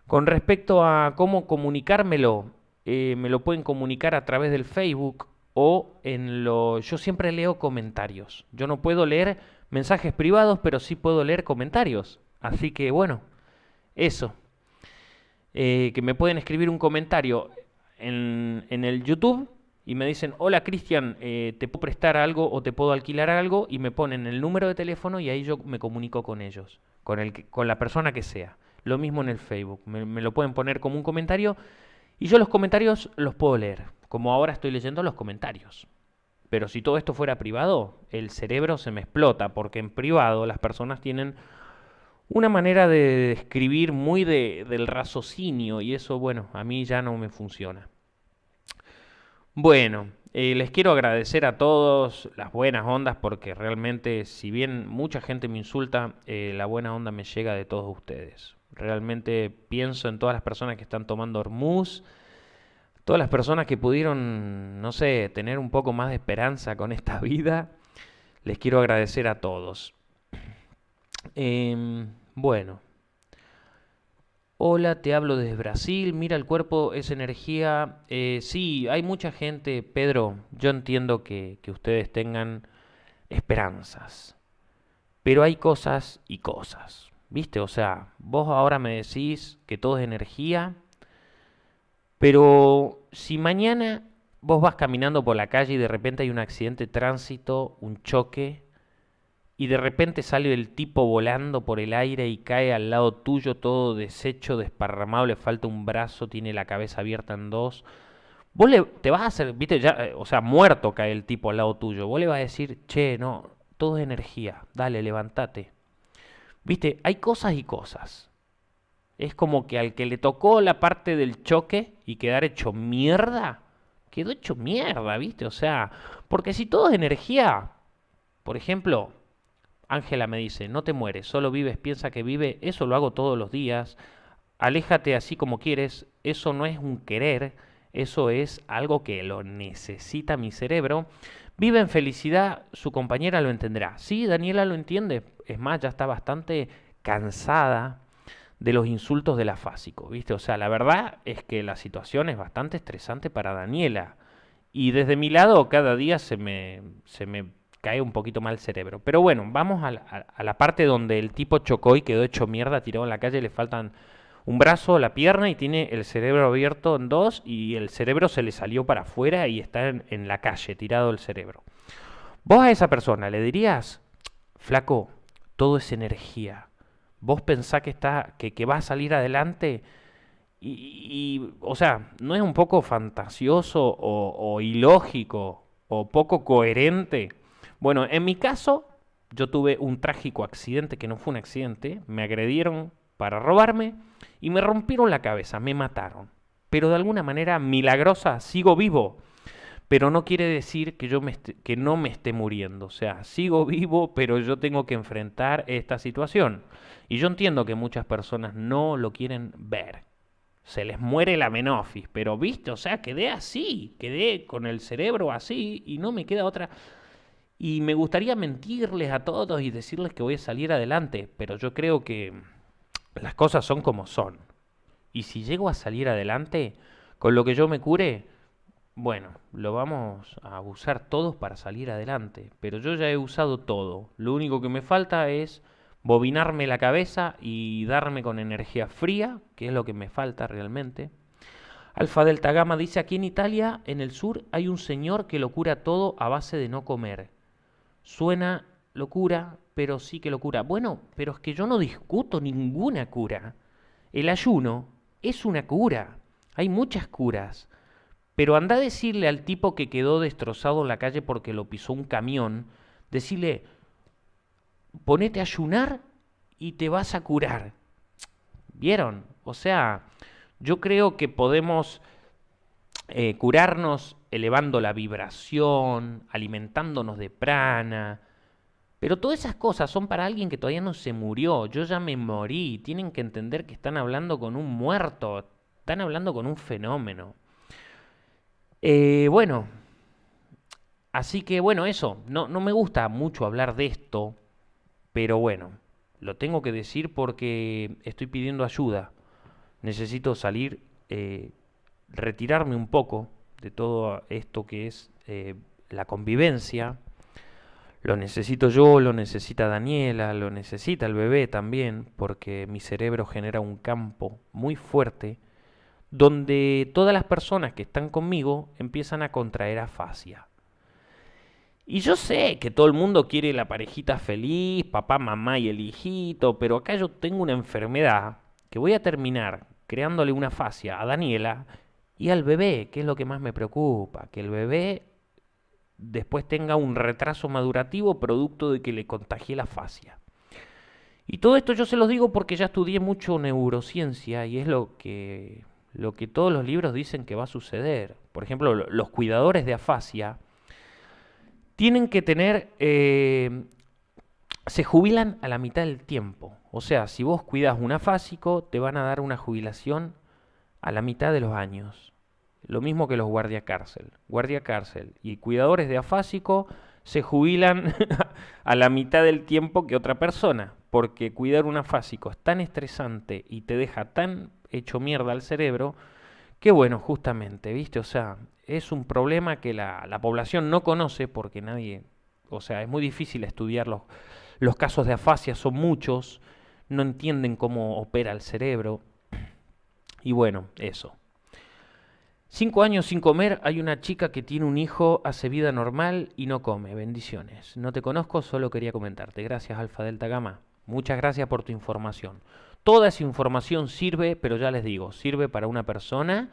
Con respecto a cómo comunicármelo, eh, me lo pueden comunicar a través del Facebook o en lo... Yo siempre leo comentarios. Yo no puedo leer mensajes privados, pero sí puedo leer comentarios. Así que bueno, eso. Eh, que me pueden escribir un comentario en, en el YouTube y me dicen, hola Cristian, eh, ¿te puedo prestar algo o te puedo alquilar algo? Y me ponen el número de teléfono y ahí yo me comunico con ellos, con, el, con la persona que sea. Lo mismo en el Facebook, me lo pueden poner como un comentario y yo los comentarios los puedo leer como ahora estoy leyendo los comentarios. Pero si todo esto fuera privado, el cerebro se me explota, porque en privado las personas tienen una manera de escribir muy del raciocinio y eso, bueno, a mí ya no me funciona. Bueno, eh, les quiero agradecer a todos las buenas ondas porque realmente, si bien mucha gente me insulta, eh, la buena onda me llega de todos ustedes. Realmente pienso en todas las personas que están tomando Hormuz, todas las personas que pudieron, no sé, tener un poco más de esperanza con esta vida. Les quiero agradecer a todos. Em, bueno. Hola, te hablo desde Brasil. Mira, el cuerpo es energía. Eh, sí, hay mucha gente, Pedro. Yo entiendo que, que ustedes tengan esperanzas. Pero hay cosas y cosas. ¿Viste? O sea, vos ahora me decís que todo es energía. Pero si mañana vos vas caminando por la calle y de repente hay un accidente de tránsito, un choque, y de repente sale el tipo volando por el aire y cae al lado tuyo todo deshecho, desparramado, le falta un brazo, tiene la cabeza abierta en dos. Vos le, te vas a hacer, viste, ya, eh, o sea, muerto cae el tipo al lado tuyo. Vos le vas a decir, che, no, todo es energía, dale, levántate. Viste, hay cosas y cosas. Es como que al que le tocó la parte del choque y quedar hecho mierda, quedó hecho mierda, ¿viste? O sea, porque si todo es energía, por ejemplo, Ángela me dice, no te mueres, solo vives, piensa que vive, eso lo hago todos los días, aléjate así como quieres, eso no es un querer, eso es algo que lo necesita mi cerebro. Vive en felicidad, su compañera lo entenderá. Sí, Daniela lo entiende, es más, ya está bastante cansada de los insultos del afásico, ¿viste? O sea, la verdad es que la situación es bastante estresante para Daniela. Y desde mi lado cada día se me, se me cae un poquito mal el cerebro. Pero bueno, vamos a la, parte donde el tipo chocó y quedó hecho mierda, tirado en la calle, le faltan un brazo, la pierna y tiene el cerebro abierto en dos y el cerebro se le salió para afuera y está en, la calle, tirado el cerebro. Vos a esa persona le dirías, flaco, todo es energía. Vos pensás que, está, que, que va a salir adelante y, o sea, ¿no es un poco fantasioso o ilógico o poco coherente? Bueno, en mi caso, yo tuve un trágico accidente que no fue un accidente. Me agredieron para robarme y me rompieron la cabeza, me mataron. Pero de alguna manera milagrosa sigo vivo. Pero no quiere decir que yo me que no me esté muriendo. O sea, sigo vivo, pero yo tengo que enfrentar esta situación. Y yo entiendo que muchas personas no lo quieren ver. Se les muere la menofis, pero viste, o sea, quedé así, quedé con el cerebro así y no me queda otra. Y me gustaría mentirles a todos y decirles que voy a salir adelante, pero yo creo que las cosas son como son. Y si llego a salir adelante, con lo que yo me cure, bueno, lo vamos a usar todos para salir adelante. Pero yo ya he usado todo. Lo único que me falta es bobinarme la cabeza y darme con energía fría, que es lo que me falta realmente. Alfa Delta Gamma dice, aquí en Italia, en el sur, hay un señor que lo cura todo a base de no comer. Suena locura, pero sí que locura. Bueno, pero es que yo no discuto ninguna cura. El ayuno es una cura. Hay muchas curas. Pero anda a decirle al tipo que quedó destrozado en la calle porque lo pisó un camión, decirle, ponete a ayunar y te vas a curar. ¿Vieron? O sea, yo creo que podemos eh, curarnos elevando la vibración, alimentándonos de prana. Pero todas esas cosas son para alguien que todavía no se murió. Yo ya me morí. Tienen que entender que están hablando con un muerto. Están hablando con un fenómeno. Eh, bueno, así que bueno, eso. No, no me gusta mucho hablar de esto. Pero bueno, lo tengo que decir porque estoy pidiendo ayuda. Necesito salir eh, retirarme un poco de todo esto que es eh, la convivencia. Lo necesito yo, lo necesita Daniela, lo necesita el bebé también, porque mi cerebro genera un campo muy fuerte donde todas las personas que están conmigo empiezan a contraer afasia. Y yo sé que todo el mundo quiere la parejita feliz, papá, mamá y el hijito, pero acá yo tengo una enfermedad que voy a terminar creándole una afasia a Daniela y al bebé, que es lo que más me preocupa, que el bebé después tenga un retraso madurativo producto de que le contagié la fascia. Y todo esto yo se los digo porque ya estudié mucho neurociencia y es lo que, lo que todos los libros dicen que va a suceder. Por ejemplo, los cuidadores de afasia tienen que tener, eh, se jubilan a la mitad del tiempo. O sea, si vos cuidas un afásico, te van a dar una jubilación a la mitad de los años. Lo mismo que los guardia cárcel. Guardia cárcel y cuidadores de afásico se jubilan a la mitad del tiempo que otra persona, porque cuidar un afásico es tan estresante y te deja tan hecho mierda al cerebro que bueno, justamente, ¿viste? O sea, es un problema que la, la población no conoce porque nadie, o sea, es muy difícil estudiar los, los casos de afasia, son muchos, no entienden cómo opera el cerebro. Y bueno, eso. Cinco años sin comer, hay una chica que tiene un hijo, hace vida normal y no come. Bendiciones. No te conozco, solo quería comentarte. Gracias, Alfa Delta Gamma. Muchas gracias por tu información. Toda esa información sirve, pero ya les digo, sirve para una persona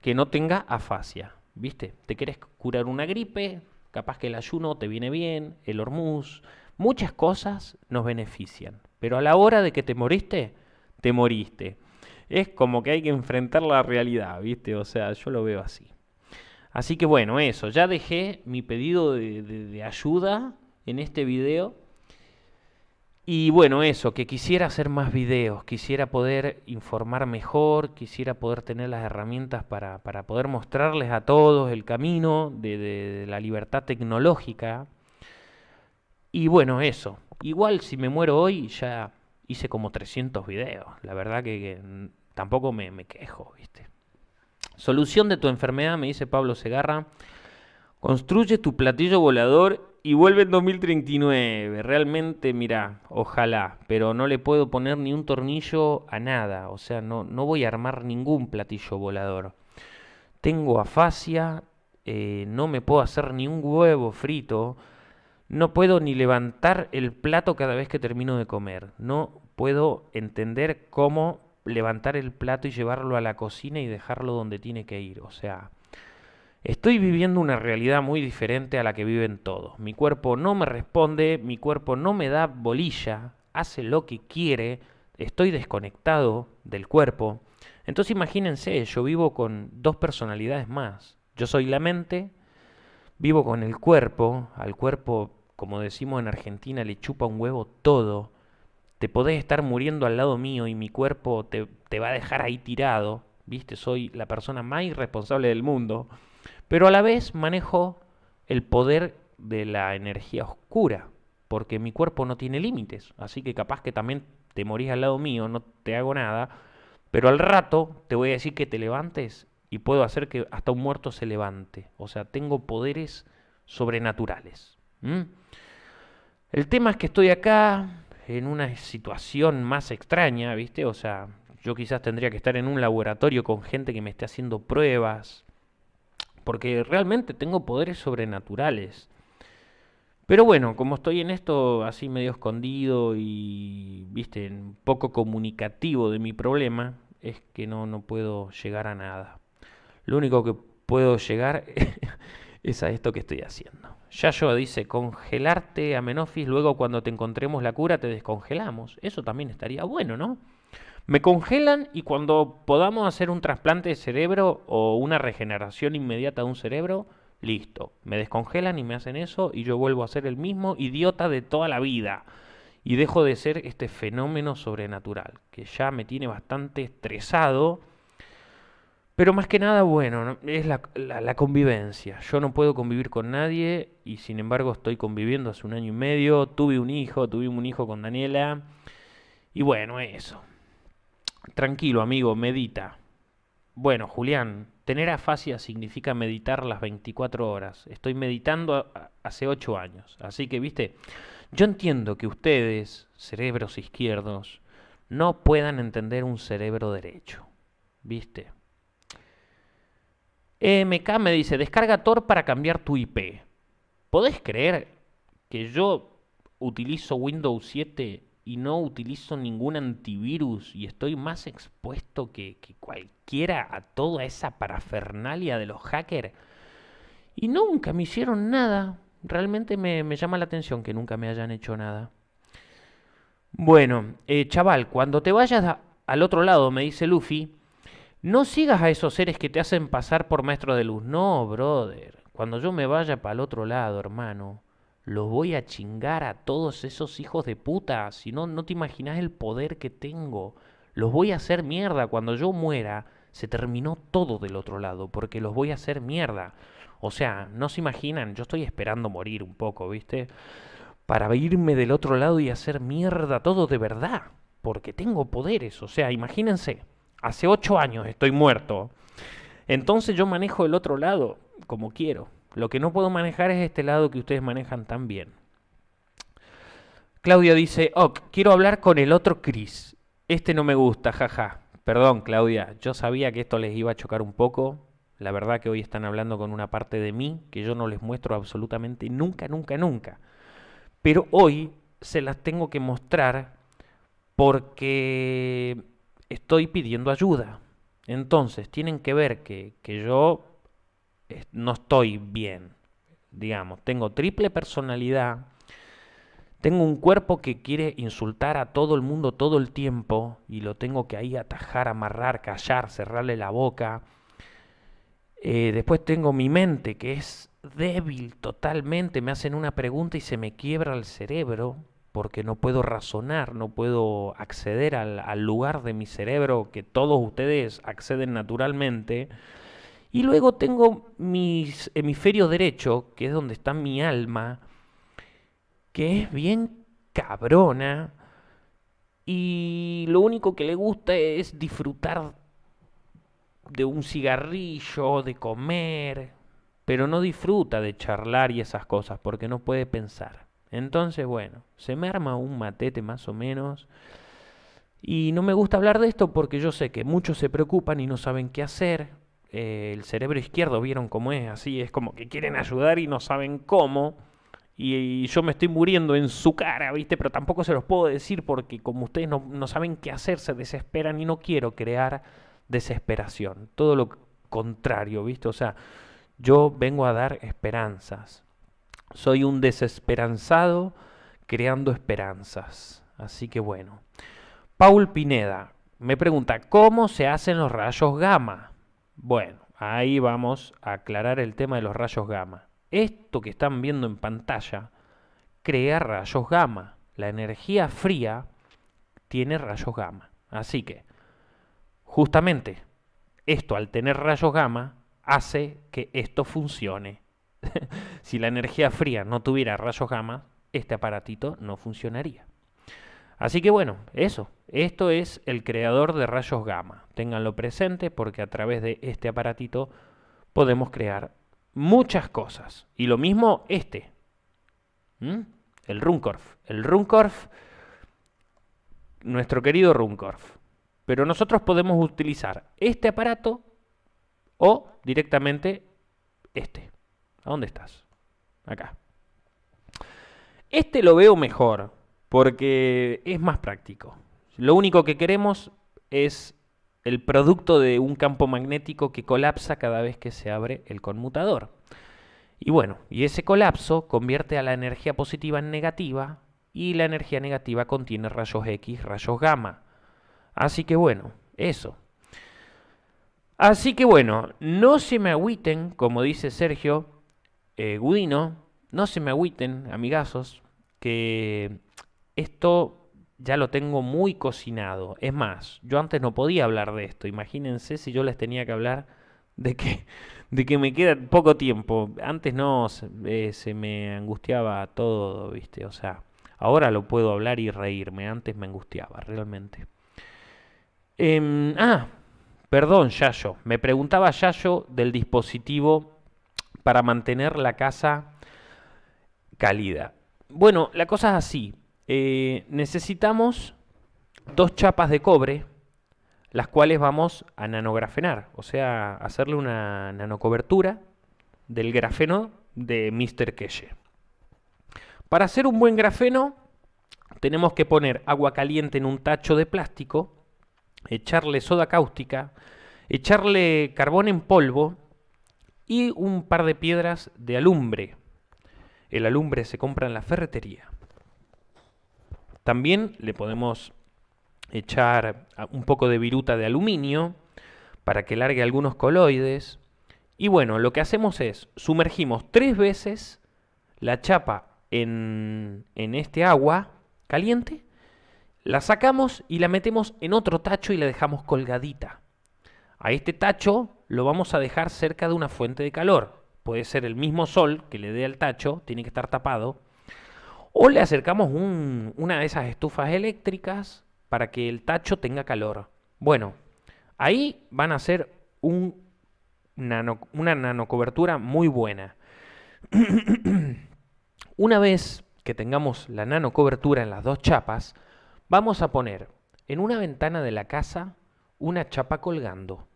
que no tenga afasia. ¿Viste? Te querés curar una gripe, capaz que el ayuno te viene bien, el hormuz, muchas cosas nos benefician. Pero a la hora de que te moriste, te moriste es como que hay que enfrentar la realidad, ¿viste? O sea, yo lo veo así. Así que bueno, eso, ya dejé mi pedido de, ayuda en este video. Y bueno, eso, que quisiera hacer más videos, quisiera poder informar mejor, quisiera poder tener las herramientas para, poder mostrarles a todos el camino de, la libertad tecnológica. Y bueno, eso. Igual si me muero hoy ya hice como 300 videos. La verdad que, tampoco me, me, quejo, ¿viste? Solución de tu enfermedad, me dice Pablo Segarra. Construye tu platillo volador y vuelve en 2039. Realmente, mira, ojalá, pero no le puedo poner ni un tornillo a nada. O sea, no, no voy a armar ningún platillo volador. Tengo afasia, eh, no me puedo hacer ni un huevo frito. No puedo ni levantar el plato cada vez que termino de comer. No puedo entender cómo levantar el plato y llevarlo a la cocina y dejarlo donde tiene que ir. O sea, estoy viviendo una realidad muy diferente a la que viven todos. Mi cuerpo no me responde, mi cuerpo no me da bolilla, hace lo que quiere, estoy desconectado del cuerpo. Entonces imagínense, yo vivo con dos personalidades más. Yo soy la mente, vivo con el cuerpo, al cuerpo como decimos en Argentina, le chupa un huevo todo. Te podés estar muriendo al lado mío y mi cuerpo te, te va a dejar ahí tirado. ¿Viste? Soy la persona más irresponsable del mundo. Pero a la vez manejo el poder de la energía oscura. Porque mi cuerpo no tiene límites. Así que capaz que también te morís al lado mío, no te hago nada. Pero al rato te voy a decir que te levantes y puedo hacer que hasta un muerto se levante. O sea, tengo poderes sobrenaturales. El tema es que estoy acá en una situación más extraña, ¿viste? O sea, yo quizás tendría que estar en un laboratorio con gente que me esté haciendo pruebas, porque realmente tengo poderes sobrenaturales. Pero bueno, como estoy en esto así medio escondido y, viste, poco comunicativo de mi problema, es que no, no puedo llegar a nada. Lo único que puedo llegar es a esto que estoy haciendo. Yayo dice, congelarte a Menofis, luego cuando te encontremos la cura te descongelamos. Eso también estaría bueno, ¿no? Me congelan y cuando podamos hacer un trasplante de cerebro o una regeneración inmediata de un cerebro, listo. Me descongelan y me hacen eso y yo vuelvo a ser el mismo idiota de toda la vida. Y dejo de ser este fenómeno sobrenatural, que ya me tiene bastante estresado pero más que nada, bueno, es la, la, convivencia. Yo no puedo convivir con nadie y sin embargo estoy conviviendo hace un año y medio. Tuve un hijo, tuvimos un hijo con Daniela. Y bueno, eso. Tranquilo, amigo, medita. Bueno, Julián, tener afasia significa meditar las 24 horas. Estoy meditando hace 8 años. Así que, viste, yo entiendo que ustedes, cerebros izquierdos, no puedan entender un cerebro derecho. ¿Viste? MK me dice, descarga Tor para cambiar tu IP. ¿Podés creer que yo utilizo Windows 7 y no utilizo ningún antivirus y estoy más expuesto que, que cualquiera a toda esa parafernalia de los hackers? Y nunca me hicieron nada. Realmente me, me llama la atención que nunca me hayan hecho nada. Bueno, eh, chaval, cuando te vayas al otro lado, me dice Luffy, no sigas a esos seres que te hacen pasar por maestro de luz. No, brother. Cuando yo me vaya para el otro lado, hermano, los voy a chingar a todos esos hijos de puta. Si no, no te imaginas el poder que tengo. Los voy a hacer mierda. Cuando yo muera, se terminó todo del otro lado, porque los voy a hacer mierda. O sea, no se imaginan, yo estoy esperando morir un poco, ¿viste? Para irme del otro lado y hacer mierda todo de verdad, porque tengo poderes. O sea, imagínense, hace ocho años estoy muerto. Entonces yo manejo el otro lado como quiero. Lo que no puedo manejar es este lado que ustedes manejan tan bien. Claudia dice, ok, quiero hablar con el otro Chris. Este no me gusta, jaja. Perdón, Claudia, yo sabía que esto les iba a chocar un poco. La verdad que hoy están hablando con una parte de mí que yo no les muestro absolutamente nunca, nunca, nunca. Pero hoy se las tengo que mostrar porque estoy pidiendo ayuda. Entonces, tienen que ver que, que yo no estoy bien. Digamos, tengo triple personalidad tengo un cuerpo que quiere insultar a todo el mundo todo el tiempo y lo tengo que ahí atajar, amarrar, callar, cerrarle la boca. Eh, después tengo mi mente que es débil totalmente. Me hacen una pregunta y se me quiebra el cerebro porque no puedo razonar, no puedo acceder al, al lugar de mi cerebro que todos ustedes acceden naturalmente. Y luego tengo mi hemisferio derecho, que es donde está mi alma, que es bien cabrona y lo único que le gusta es disfrutar de un cigarrillo, de comer, pero no disfruta de charlar y esas cosas porque no puede pensar. Entonces, bueno, se me arma un matete más o menos. Y no me gusta hablar de esto porque yo sé que muchos se preocupan y no saben qué hacer. Eh, el cerebro izquierdo, vieron cómo es, así es como que quieren ayudar y no saben cómo y, yo me estoy muriendo en su cara, ¿viste? Pero tampoco se los puedo decir porque como ustedes no, no saben qué hacer, se desesperan y no quiero crear desesperación. Todo lo contrario, ¿viste? O sea, yo vengo a dar esperanzas. Soy un desesperanzado creando esperanzas. Así que bueno. Paul Pineda me pregunta, ¿cómo se hacen los rayos gamma? Bueno, ahí vamos a aclarar el tema de los rayos gamma. Esto que están viendo en pantalla crea rayos gamma. La energía fría tiene rayos gamma. Así que, justamente, esto al tener rayos gamma hace que esto funcione. si la energía fría no tuviera rayos gamma, este aparatito no funcionaría. Así que bueno, eso. Esto es el creador de rayos gamma. Ténganlo presente porque a través de este aparatito podemos crear muchas cosas. Y lo mismo este. El Runcorf. El Runcorf, nuestro querido Runcorf. Pero nosotros podemos utilizar este aparato o directamente este. ¿A dónde estás? Acá. Este lo veo mejor porque es más práctico. Lo único que queremos es el producto de un campo magnético que colapsa cada vez que se abre el conmutador. Y bueno, y ese colapso convierte a la energía positiva en negativa y la energía negativa contiene rayos X, rayos gamma. Así que bueno, eso. Así que bueno, no se me agüiten, como dice Sergio eh, Gudino, no se me agüiten, amigazos, que esto ya lo tengo muy cocinado. Es más, yo antes no podía hablar de esto. Imagínense si yo les tenía que hablar de que, de que me queda poco tiempo. Antes no, eh, se me angustiaba todo, ¿viste? O sea, ahora lo puedo hablar y reírme. Antes me angustiaba, realmente. Em, ah, perdón, Yayo. Me preguntaba Yayo del dispositivo para mantener la casa cálida. Bueno, la cosa es así. Eh, necesitamos dos chapas de cobre, las cuales vamos a nanografenar, o sea, hacerle una nanocobertura del grafeno de Mr. Keshe. Para hacer un buen grafeno, tenemos que poner agua caliente en un tacho de plástico, echarle soda cáustica, echarle carbón en polvo y un par de piedras de alumbre. El alumbre se compra en la ferretería. También le podemos echar un poco de viruta de aluminio para que largue algunos coloides. Y bueno, lo que hacemos es sumergimos tres veces la chapa en, en este agua caliente, la sacamos y la metemos en otro tacho y la dejamos colgadita. A este tacho lo vamos a dejar cerca de una fuente de calor. Puede ser el mismo sol que le dé al tacho, tiene que estar tapado. O le acercamos una de esas estufas eléctricas para que el tacho tenga calor. Bueno, ahí van a ser un una nanocobertura muy buena. una vez que tengamos la nanocobertura en las dos chapas, vamos a poner en una ventana de la casa una chapa colgando,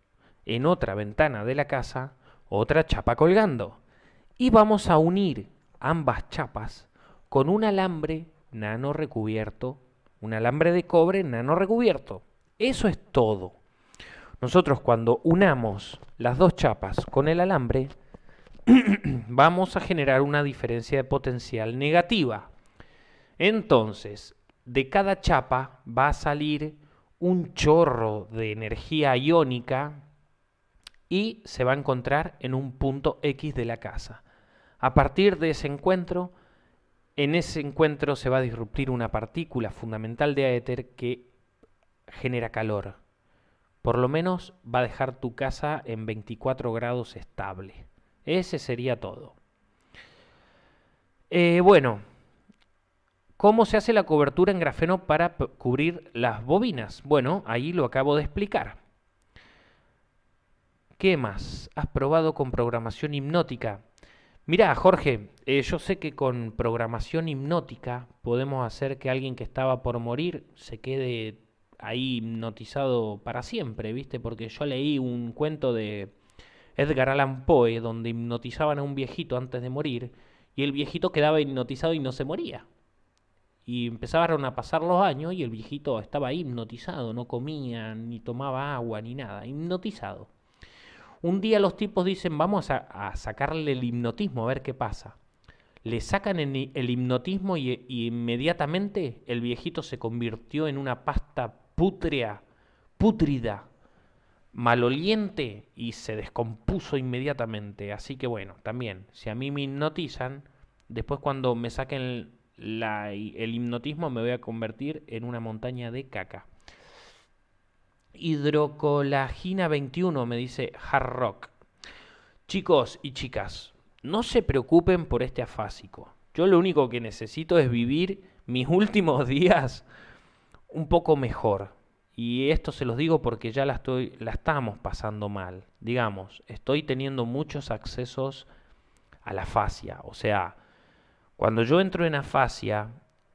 en otra ventana de la casa otra chapa colgando, y vamos a unir ambas chapas con un alambre nano recubierto, un alambre de cobre nano recubierto. Eso es todo. Nosotros cuando unamos las dos chapas con el alambre, vamos a generar una diferencia de potencial negativa. Entonces, de cada chapa va a salir un chorro de energía iónica y se va a encontrar en un punto X de la casa. A partir de ese encuentro, en ese encuentro se va a disruptir una partícula fundamental de éter que genera calor. Por lo menos va a dejar tu casa en 24 grados estable. Ese sería todo. Eh, bueno, ¿cómo se hace la cobertura en grafeno para cubrir las bobinas? Bueno, ahí lo acabo de explicar. ¿Qué más? ¿Has probado con programación hipnótica? Mira, Jorge, eh, yo sé que con programación hipnótica podemos hacer que alguien que estaba por morir se quede ahí hipnotizado para siempre, ¿viste? Porque yo leí un cuento de Edgar Allan Poe donde hipnotizaban a un viejito antes de morir y el viejito quedaba hipnotizado y no se moría. Y empezaron a pasar los años y el viejito estaba hipnotizado, no comía, ni tomaba agua, ni nada, hipnotizado. Un día los tipos dicen, vamos a, sacarle el hipnotismo, a ver qué pasa. Le sacan el, hipnotismo y, inmediatamente el viejito se convirtió en una pasta pútrea, pútrida, maloliente y se descompuso inmediatamente. Así que bueno, también, si a mí me hipnotizan, después cuando me saquen el hipnotismo me voy a convertir en una montaña de caca. Hidrocolagina 21, me dice Hard Rock. Chicos y chicas, no se preocupen por este afásico. Yo lo único que necesito es vivir mis últimos días un poco mejor. Y esto se los digo porque ya la, estoy, la estamos pasando mal. Digamos, estoy teniendo muchos accesos a la fascia. O sea, cuando yo entro en afasia,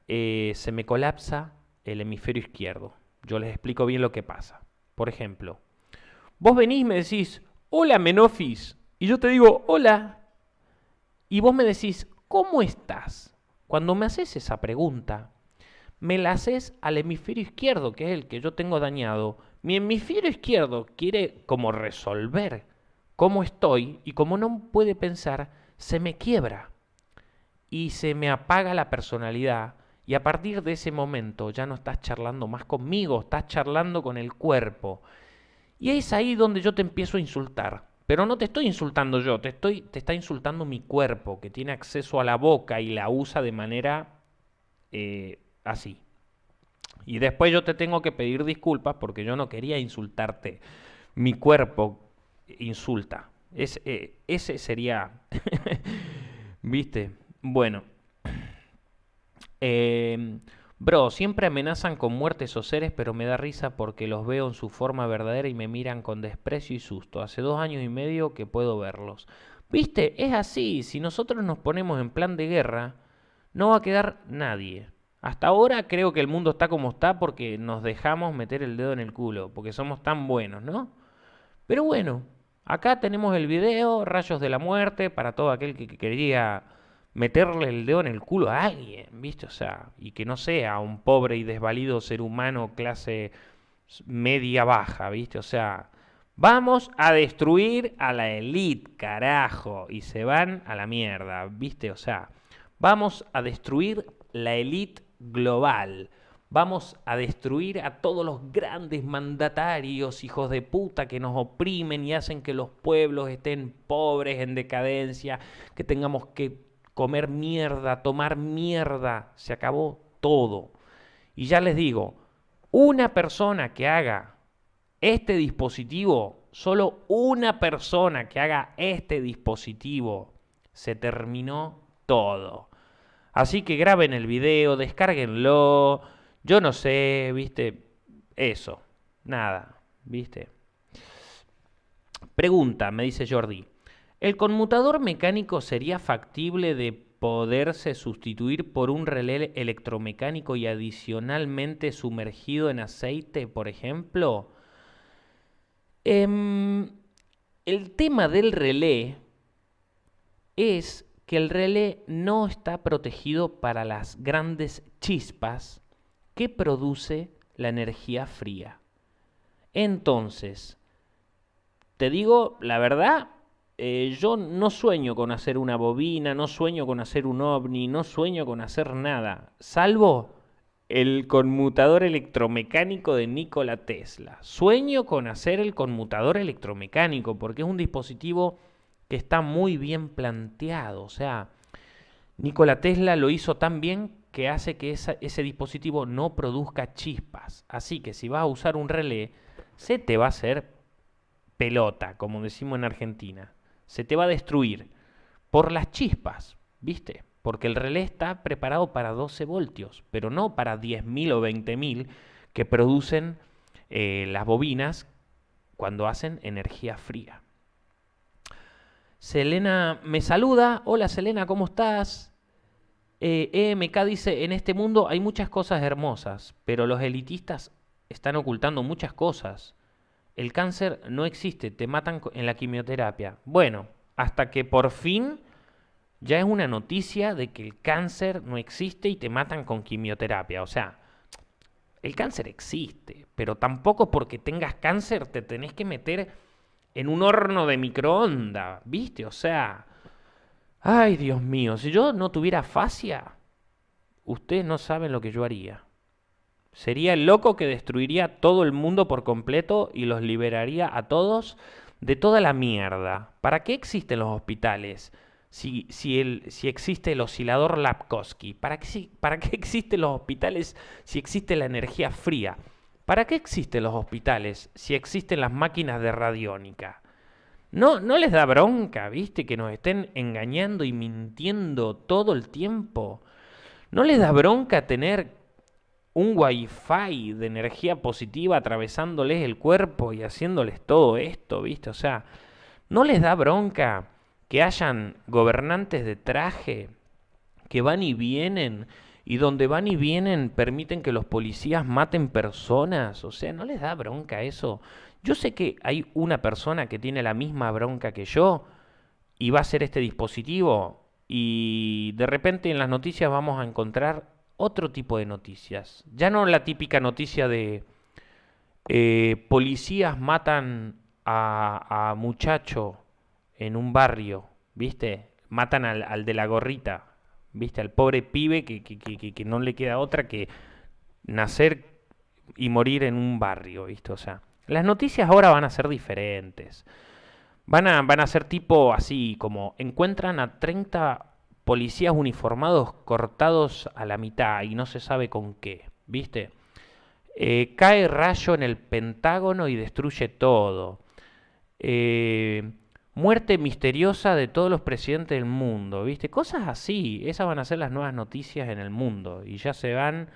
eh, se me colapsa el hemisferio izquierdo. Yo les explico bien lo que pasa. Por ejemplo, vos venís y me decís, hola Menofis, y yo te digo, hola, y vos me decís, ¿cómo estás? Cuando me haces esa pregunta, me la haces al hemisferio izquierdo, que es el que yo tengo dañado. Mi hemisferio izquierdo quiere como resolver cómo estoy y como no puede pensar, se me quiebra y se me apaga la personalidad y a partir de ese momento ya no estás charlando más conmigo, estás charlando con el cuerpo. Y es ahí donde yo te empiezo a insultar. Pero no te estoy insultando yo, te, estoy, está insultando mi cuerpo, que tiene acceso a la boca y la usa de manera eh, así. Y después yo te tengo que pedir disculpas porque yo no quería insultarte. Mi cuerpo insulta. Eh, ese sería... ¿Viste? Bueno. Eh, bro, siempre amenazan con muertes o seres, pero me da risa porque los veo en su forma verdadera y me miran con desprecio y susto. Hace dos años y medio que puedo verlos. Viste, es así. Si nosotros nos ponemos en plan de guerra, no va a quedar nadie. Hasta ahora creo que el mundo está como está porque nos dejamos meter el dedo en el culo, porque somos tan buenos, ¿no? Pero bueno, acá tenemos el video, Rayos de la Muerte, para todo aquel que quería meterle el dedo en el culo a alguien, ¿viste? O sea, y que no sea un pobre y desvalido ser humano clase media baja, ¿viste? O sea, Vamos a destruir a la elite, carajo. Y se van a la mierda, ¿viste? O sea, vamos a destruir la elite global. Vamos a destruir a todos los grandes mandatarios, hijos de puta, que nos oprimen y hacen que los pueblos estén pobres, en decadencia, que tengamos que comer mierda, tomar mierda. Se acabó todo. Y ya les digo, una persona que haga este dispositivo, solo una persona que haga este dispositivo, se terminó todo. Así que graben el video, descárguenlo, yo no sé, viste, eso, nada, viste. Pregunta, me dice Jordi, ¿el conmutador mecánico sería factible de poderse sustituir por un relé electromecánico y adicionalmente sumergido en aceite, por ejemplo? Em, el tema del relé es que el relé no está protegido para las grandes chispas que produce la energía fría. Entonces, te digo la verdad, eh, yo no sueño con hacer una bobina, no sueño con hacer un ovni, no sueño con hacer nada, salvo el conmutador electromecánico de Nikola Tesla. Sueño con hacer el conmutador electromecánico porque es un dispositivo que está muy bien planteado. O sea, Nikola Tesla lo hizo tan bien que hace que ese dispositivo no produzca chispas. Así que si vas a usar un relé, se te va a hacer pelota, como decimos en Argentina. Se te va a destruir por las chispas, ¿viste? porque el relé está preparado para 12 voltios, pero no para 10.000 o 20.000 que producen eh, las bobinas cuando hacen energía fría. Selena me saluda. Hola Selena, ¿cómo estás? Eh, EMK dice, en este mundo hay muchas cosas hermosas, pero los elitistas están ocultando muchas cosas. El cáncer no existe, te matan en la quimioterapia. Bueno, hasta que por fin ya es una noticia de que el cáncer no existe y te matan con quimioterapia. O sea, el cáncer existe, pero tampoco porque tengas cáncer te tenés que meter en un horno de microondas, ¿viste? O sea, ay Dios mío, si yo no tuviera fascia, ustedes no saben lo que yo haría. Sería el loco que destruiría todo el mundo por completo y los liberaría a todos de toda la mierda. ¿Para qué existen los hospitales? si, si, si existe el oscilador Lapkowski? ¿Para qué, ¿Para qué existen los hospitales si existe la energía fría? ¿Para qué existen los hospitales si existen las máquinas de radiónica? No, no les da bronca, ¿viste? Que nos estén engañando y mintiendo todo el tiempo. ¿No les da bronca tener un wifi de energía positiva atravesándoles el cuerpo y haciéndoles todo esto, ¿viste? O sea, ¿no les da bronca que hayan gobernantes de traje que van y vienen y donde van y vienen permiten que los policías maten personas, o sea, ¿no les da bronca eso? Yo sé que hay una persona que tiene la misma bronca que yo y va a hacer este dispositivo y de repente en las noticias vamos a encontrar otro tipo de noticias. Ya no la típica noticia de eh, policías matan a, a muchacho en un barrio, ¿viste? Matan al, de la gorrita, ¿viste? Al pobre pibe que, que, no le queda otra que nacer y morir en un barrio, ¿viste? O sea, las noticias ahora van a ser diferentes. Van a, van a ser tipo así, como encuentran a 30 policías uniformados cortados a la mitad y no se sabe con qué, ¿viste? Eh, cae rayo en el Pentágono y destruye todo. Eh, muerte misteriosa de todos los presidentes del mundo, ¿viste? Cosas así, esas van a ser las nuevas noticias en el mundo y ya se van,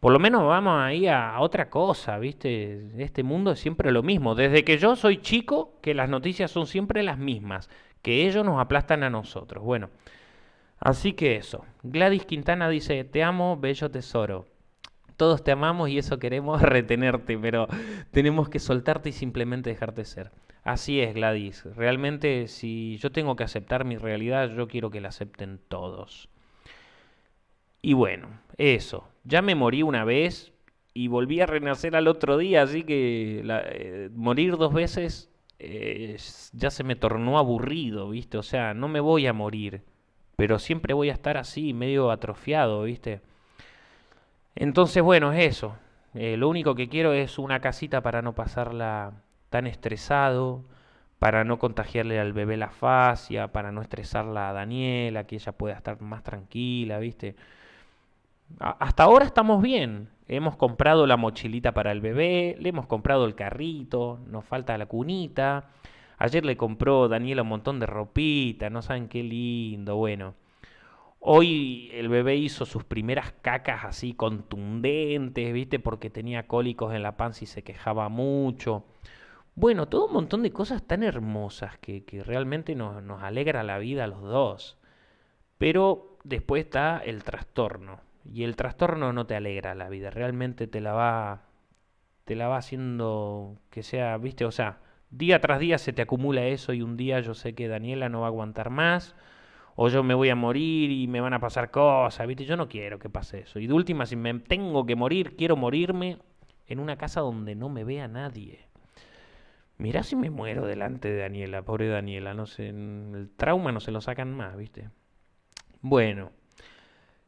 por lo menos vamos ahí a, otra cosa, ¿viste? Este mundo es siempre lo mismo, desde que yo soy chico, que las noticias son siempre las mismas, que ellos nos aplastan a nosotros. Bueno, así que eso. Gladys Quintana dice, te amo, bello tesoro. Todos te amamos y eso queremos retenerte, pero tenemos que soltarte y simplemente dejarte ser. Así es, Gladys. Realmente, si yo tengo que aceptar mi realidad, yo quiero que la acepten todos. Y bueno, eso. Ya me morí una vez y volví a renacer al otro día, así que eh, morir dos veces eh, ya se me tornó aburrido, ¿viste? O sea, no me voy a morir, pero siempre voy a estar así, medio atrofiado, ¿viste? Entonces, bueno, es eso. Eh, lo único que quiero es una casita para no pasarla tan estresado, para no contagiarle al bebé la fascia, para no estresarla a Daniela, que ella pueda estar más tranquila, ¿viste? hasta ahora estamos bien. Hemos comprado la mochilita para el bebé, le hemos comprado el carrito, nos falta la cunita. Ayer le compró Daniela un montón de ropita, no saben qué lindo, bueno. Hoy el bebé hizo sus primeras cacas así contundentes, ¿viste? Porque tenía cólicos en la panza y se quejaba mucho. Bueno, todo un montón de cosas tan hermosas que, realmente nos, nos alegra la vida a los dos. Pero después está el trastorno. Y el trastorno no te alegra la vida, realmente te la va te la va haciendo que sea, ¿viste? O sea, día tras día se te acumula eso y un día yo sé que Daniela no va a aguantar más o yo me voy a morir y me van a pasar cosas, ¿viste? Yo no quiero que pase eso. Y de última, si me tengo que morir, quiero morirme en una casa donde no me vea nadie. Mirá si me muero delante de Daniela, pobre Daniela, no sé, el trauma no se lo sacan más, ¿viste? Bueno.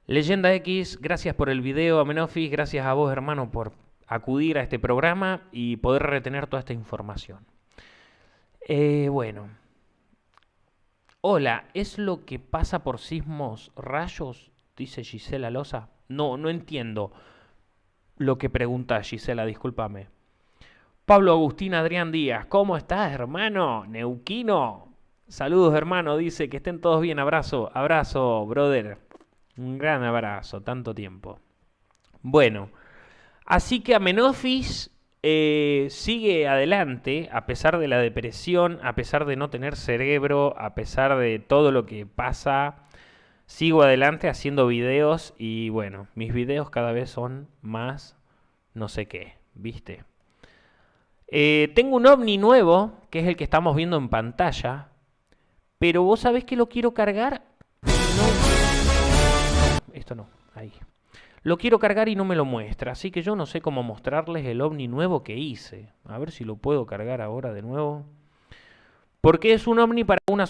Leyenda X, gracias por el video, Amenofis, gracias a vos, hermano, por acudir a este programa y poder retener toda esta información. Eh, bueno. Hola, ¿es lo que pasa por sismos rayos? Dice Gisela Loza. No, no entiendo lo que pregunta Gisela, discúlpame. Pablo Agustín Adrián Díaz, ¿cómo estás, hermano? Neuquino. Saludos, hermano, dice que estén todos bien. Abrazo, abrazo, brother. Un gran abrazo, tanto tiempo. Bueno, así que Amenofis eh, sigue adelante a pesar de la depresión, a pesar de no tener cerebro, a pesar de todo lo que pasa. Sigo adelante haciendo videos y bueno, mis videos cada vez son más no sé qué, ¿viste? Eh, tengo un ovni nuevo, que es el que estamos viendo en pantalla, pero vos sabés que lo quiero cargar esto no, ahí. Lo quiero cargar y no me lo muestra, así que yo no sé cómo mostrarles el ovni nuevo que hice. A ver si lo puedo cargar ahora de nuevo. Porque es un ovni para una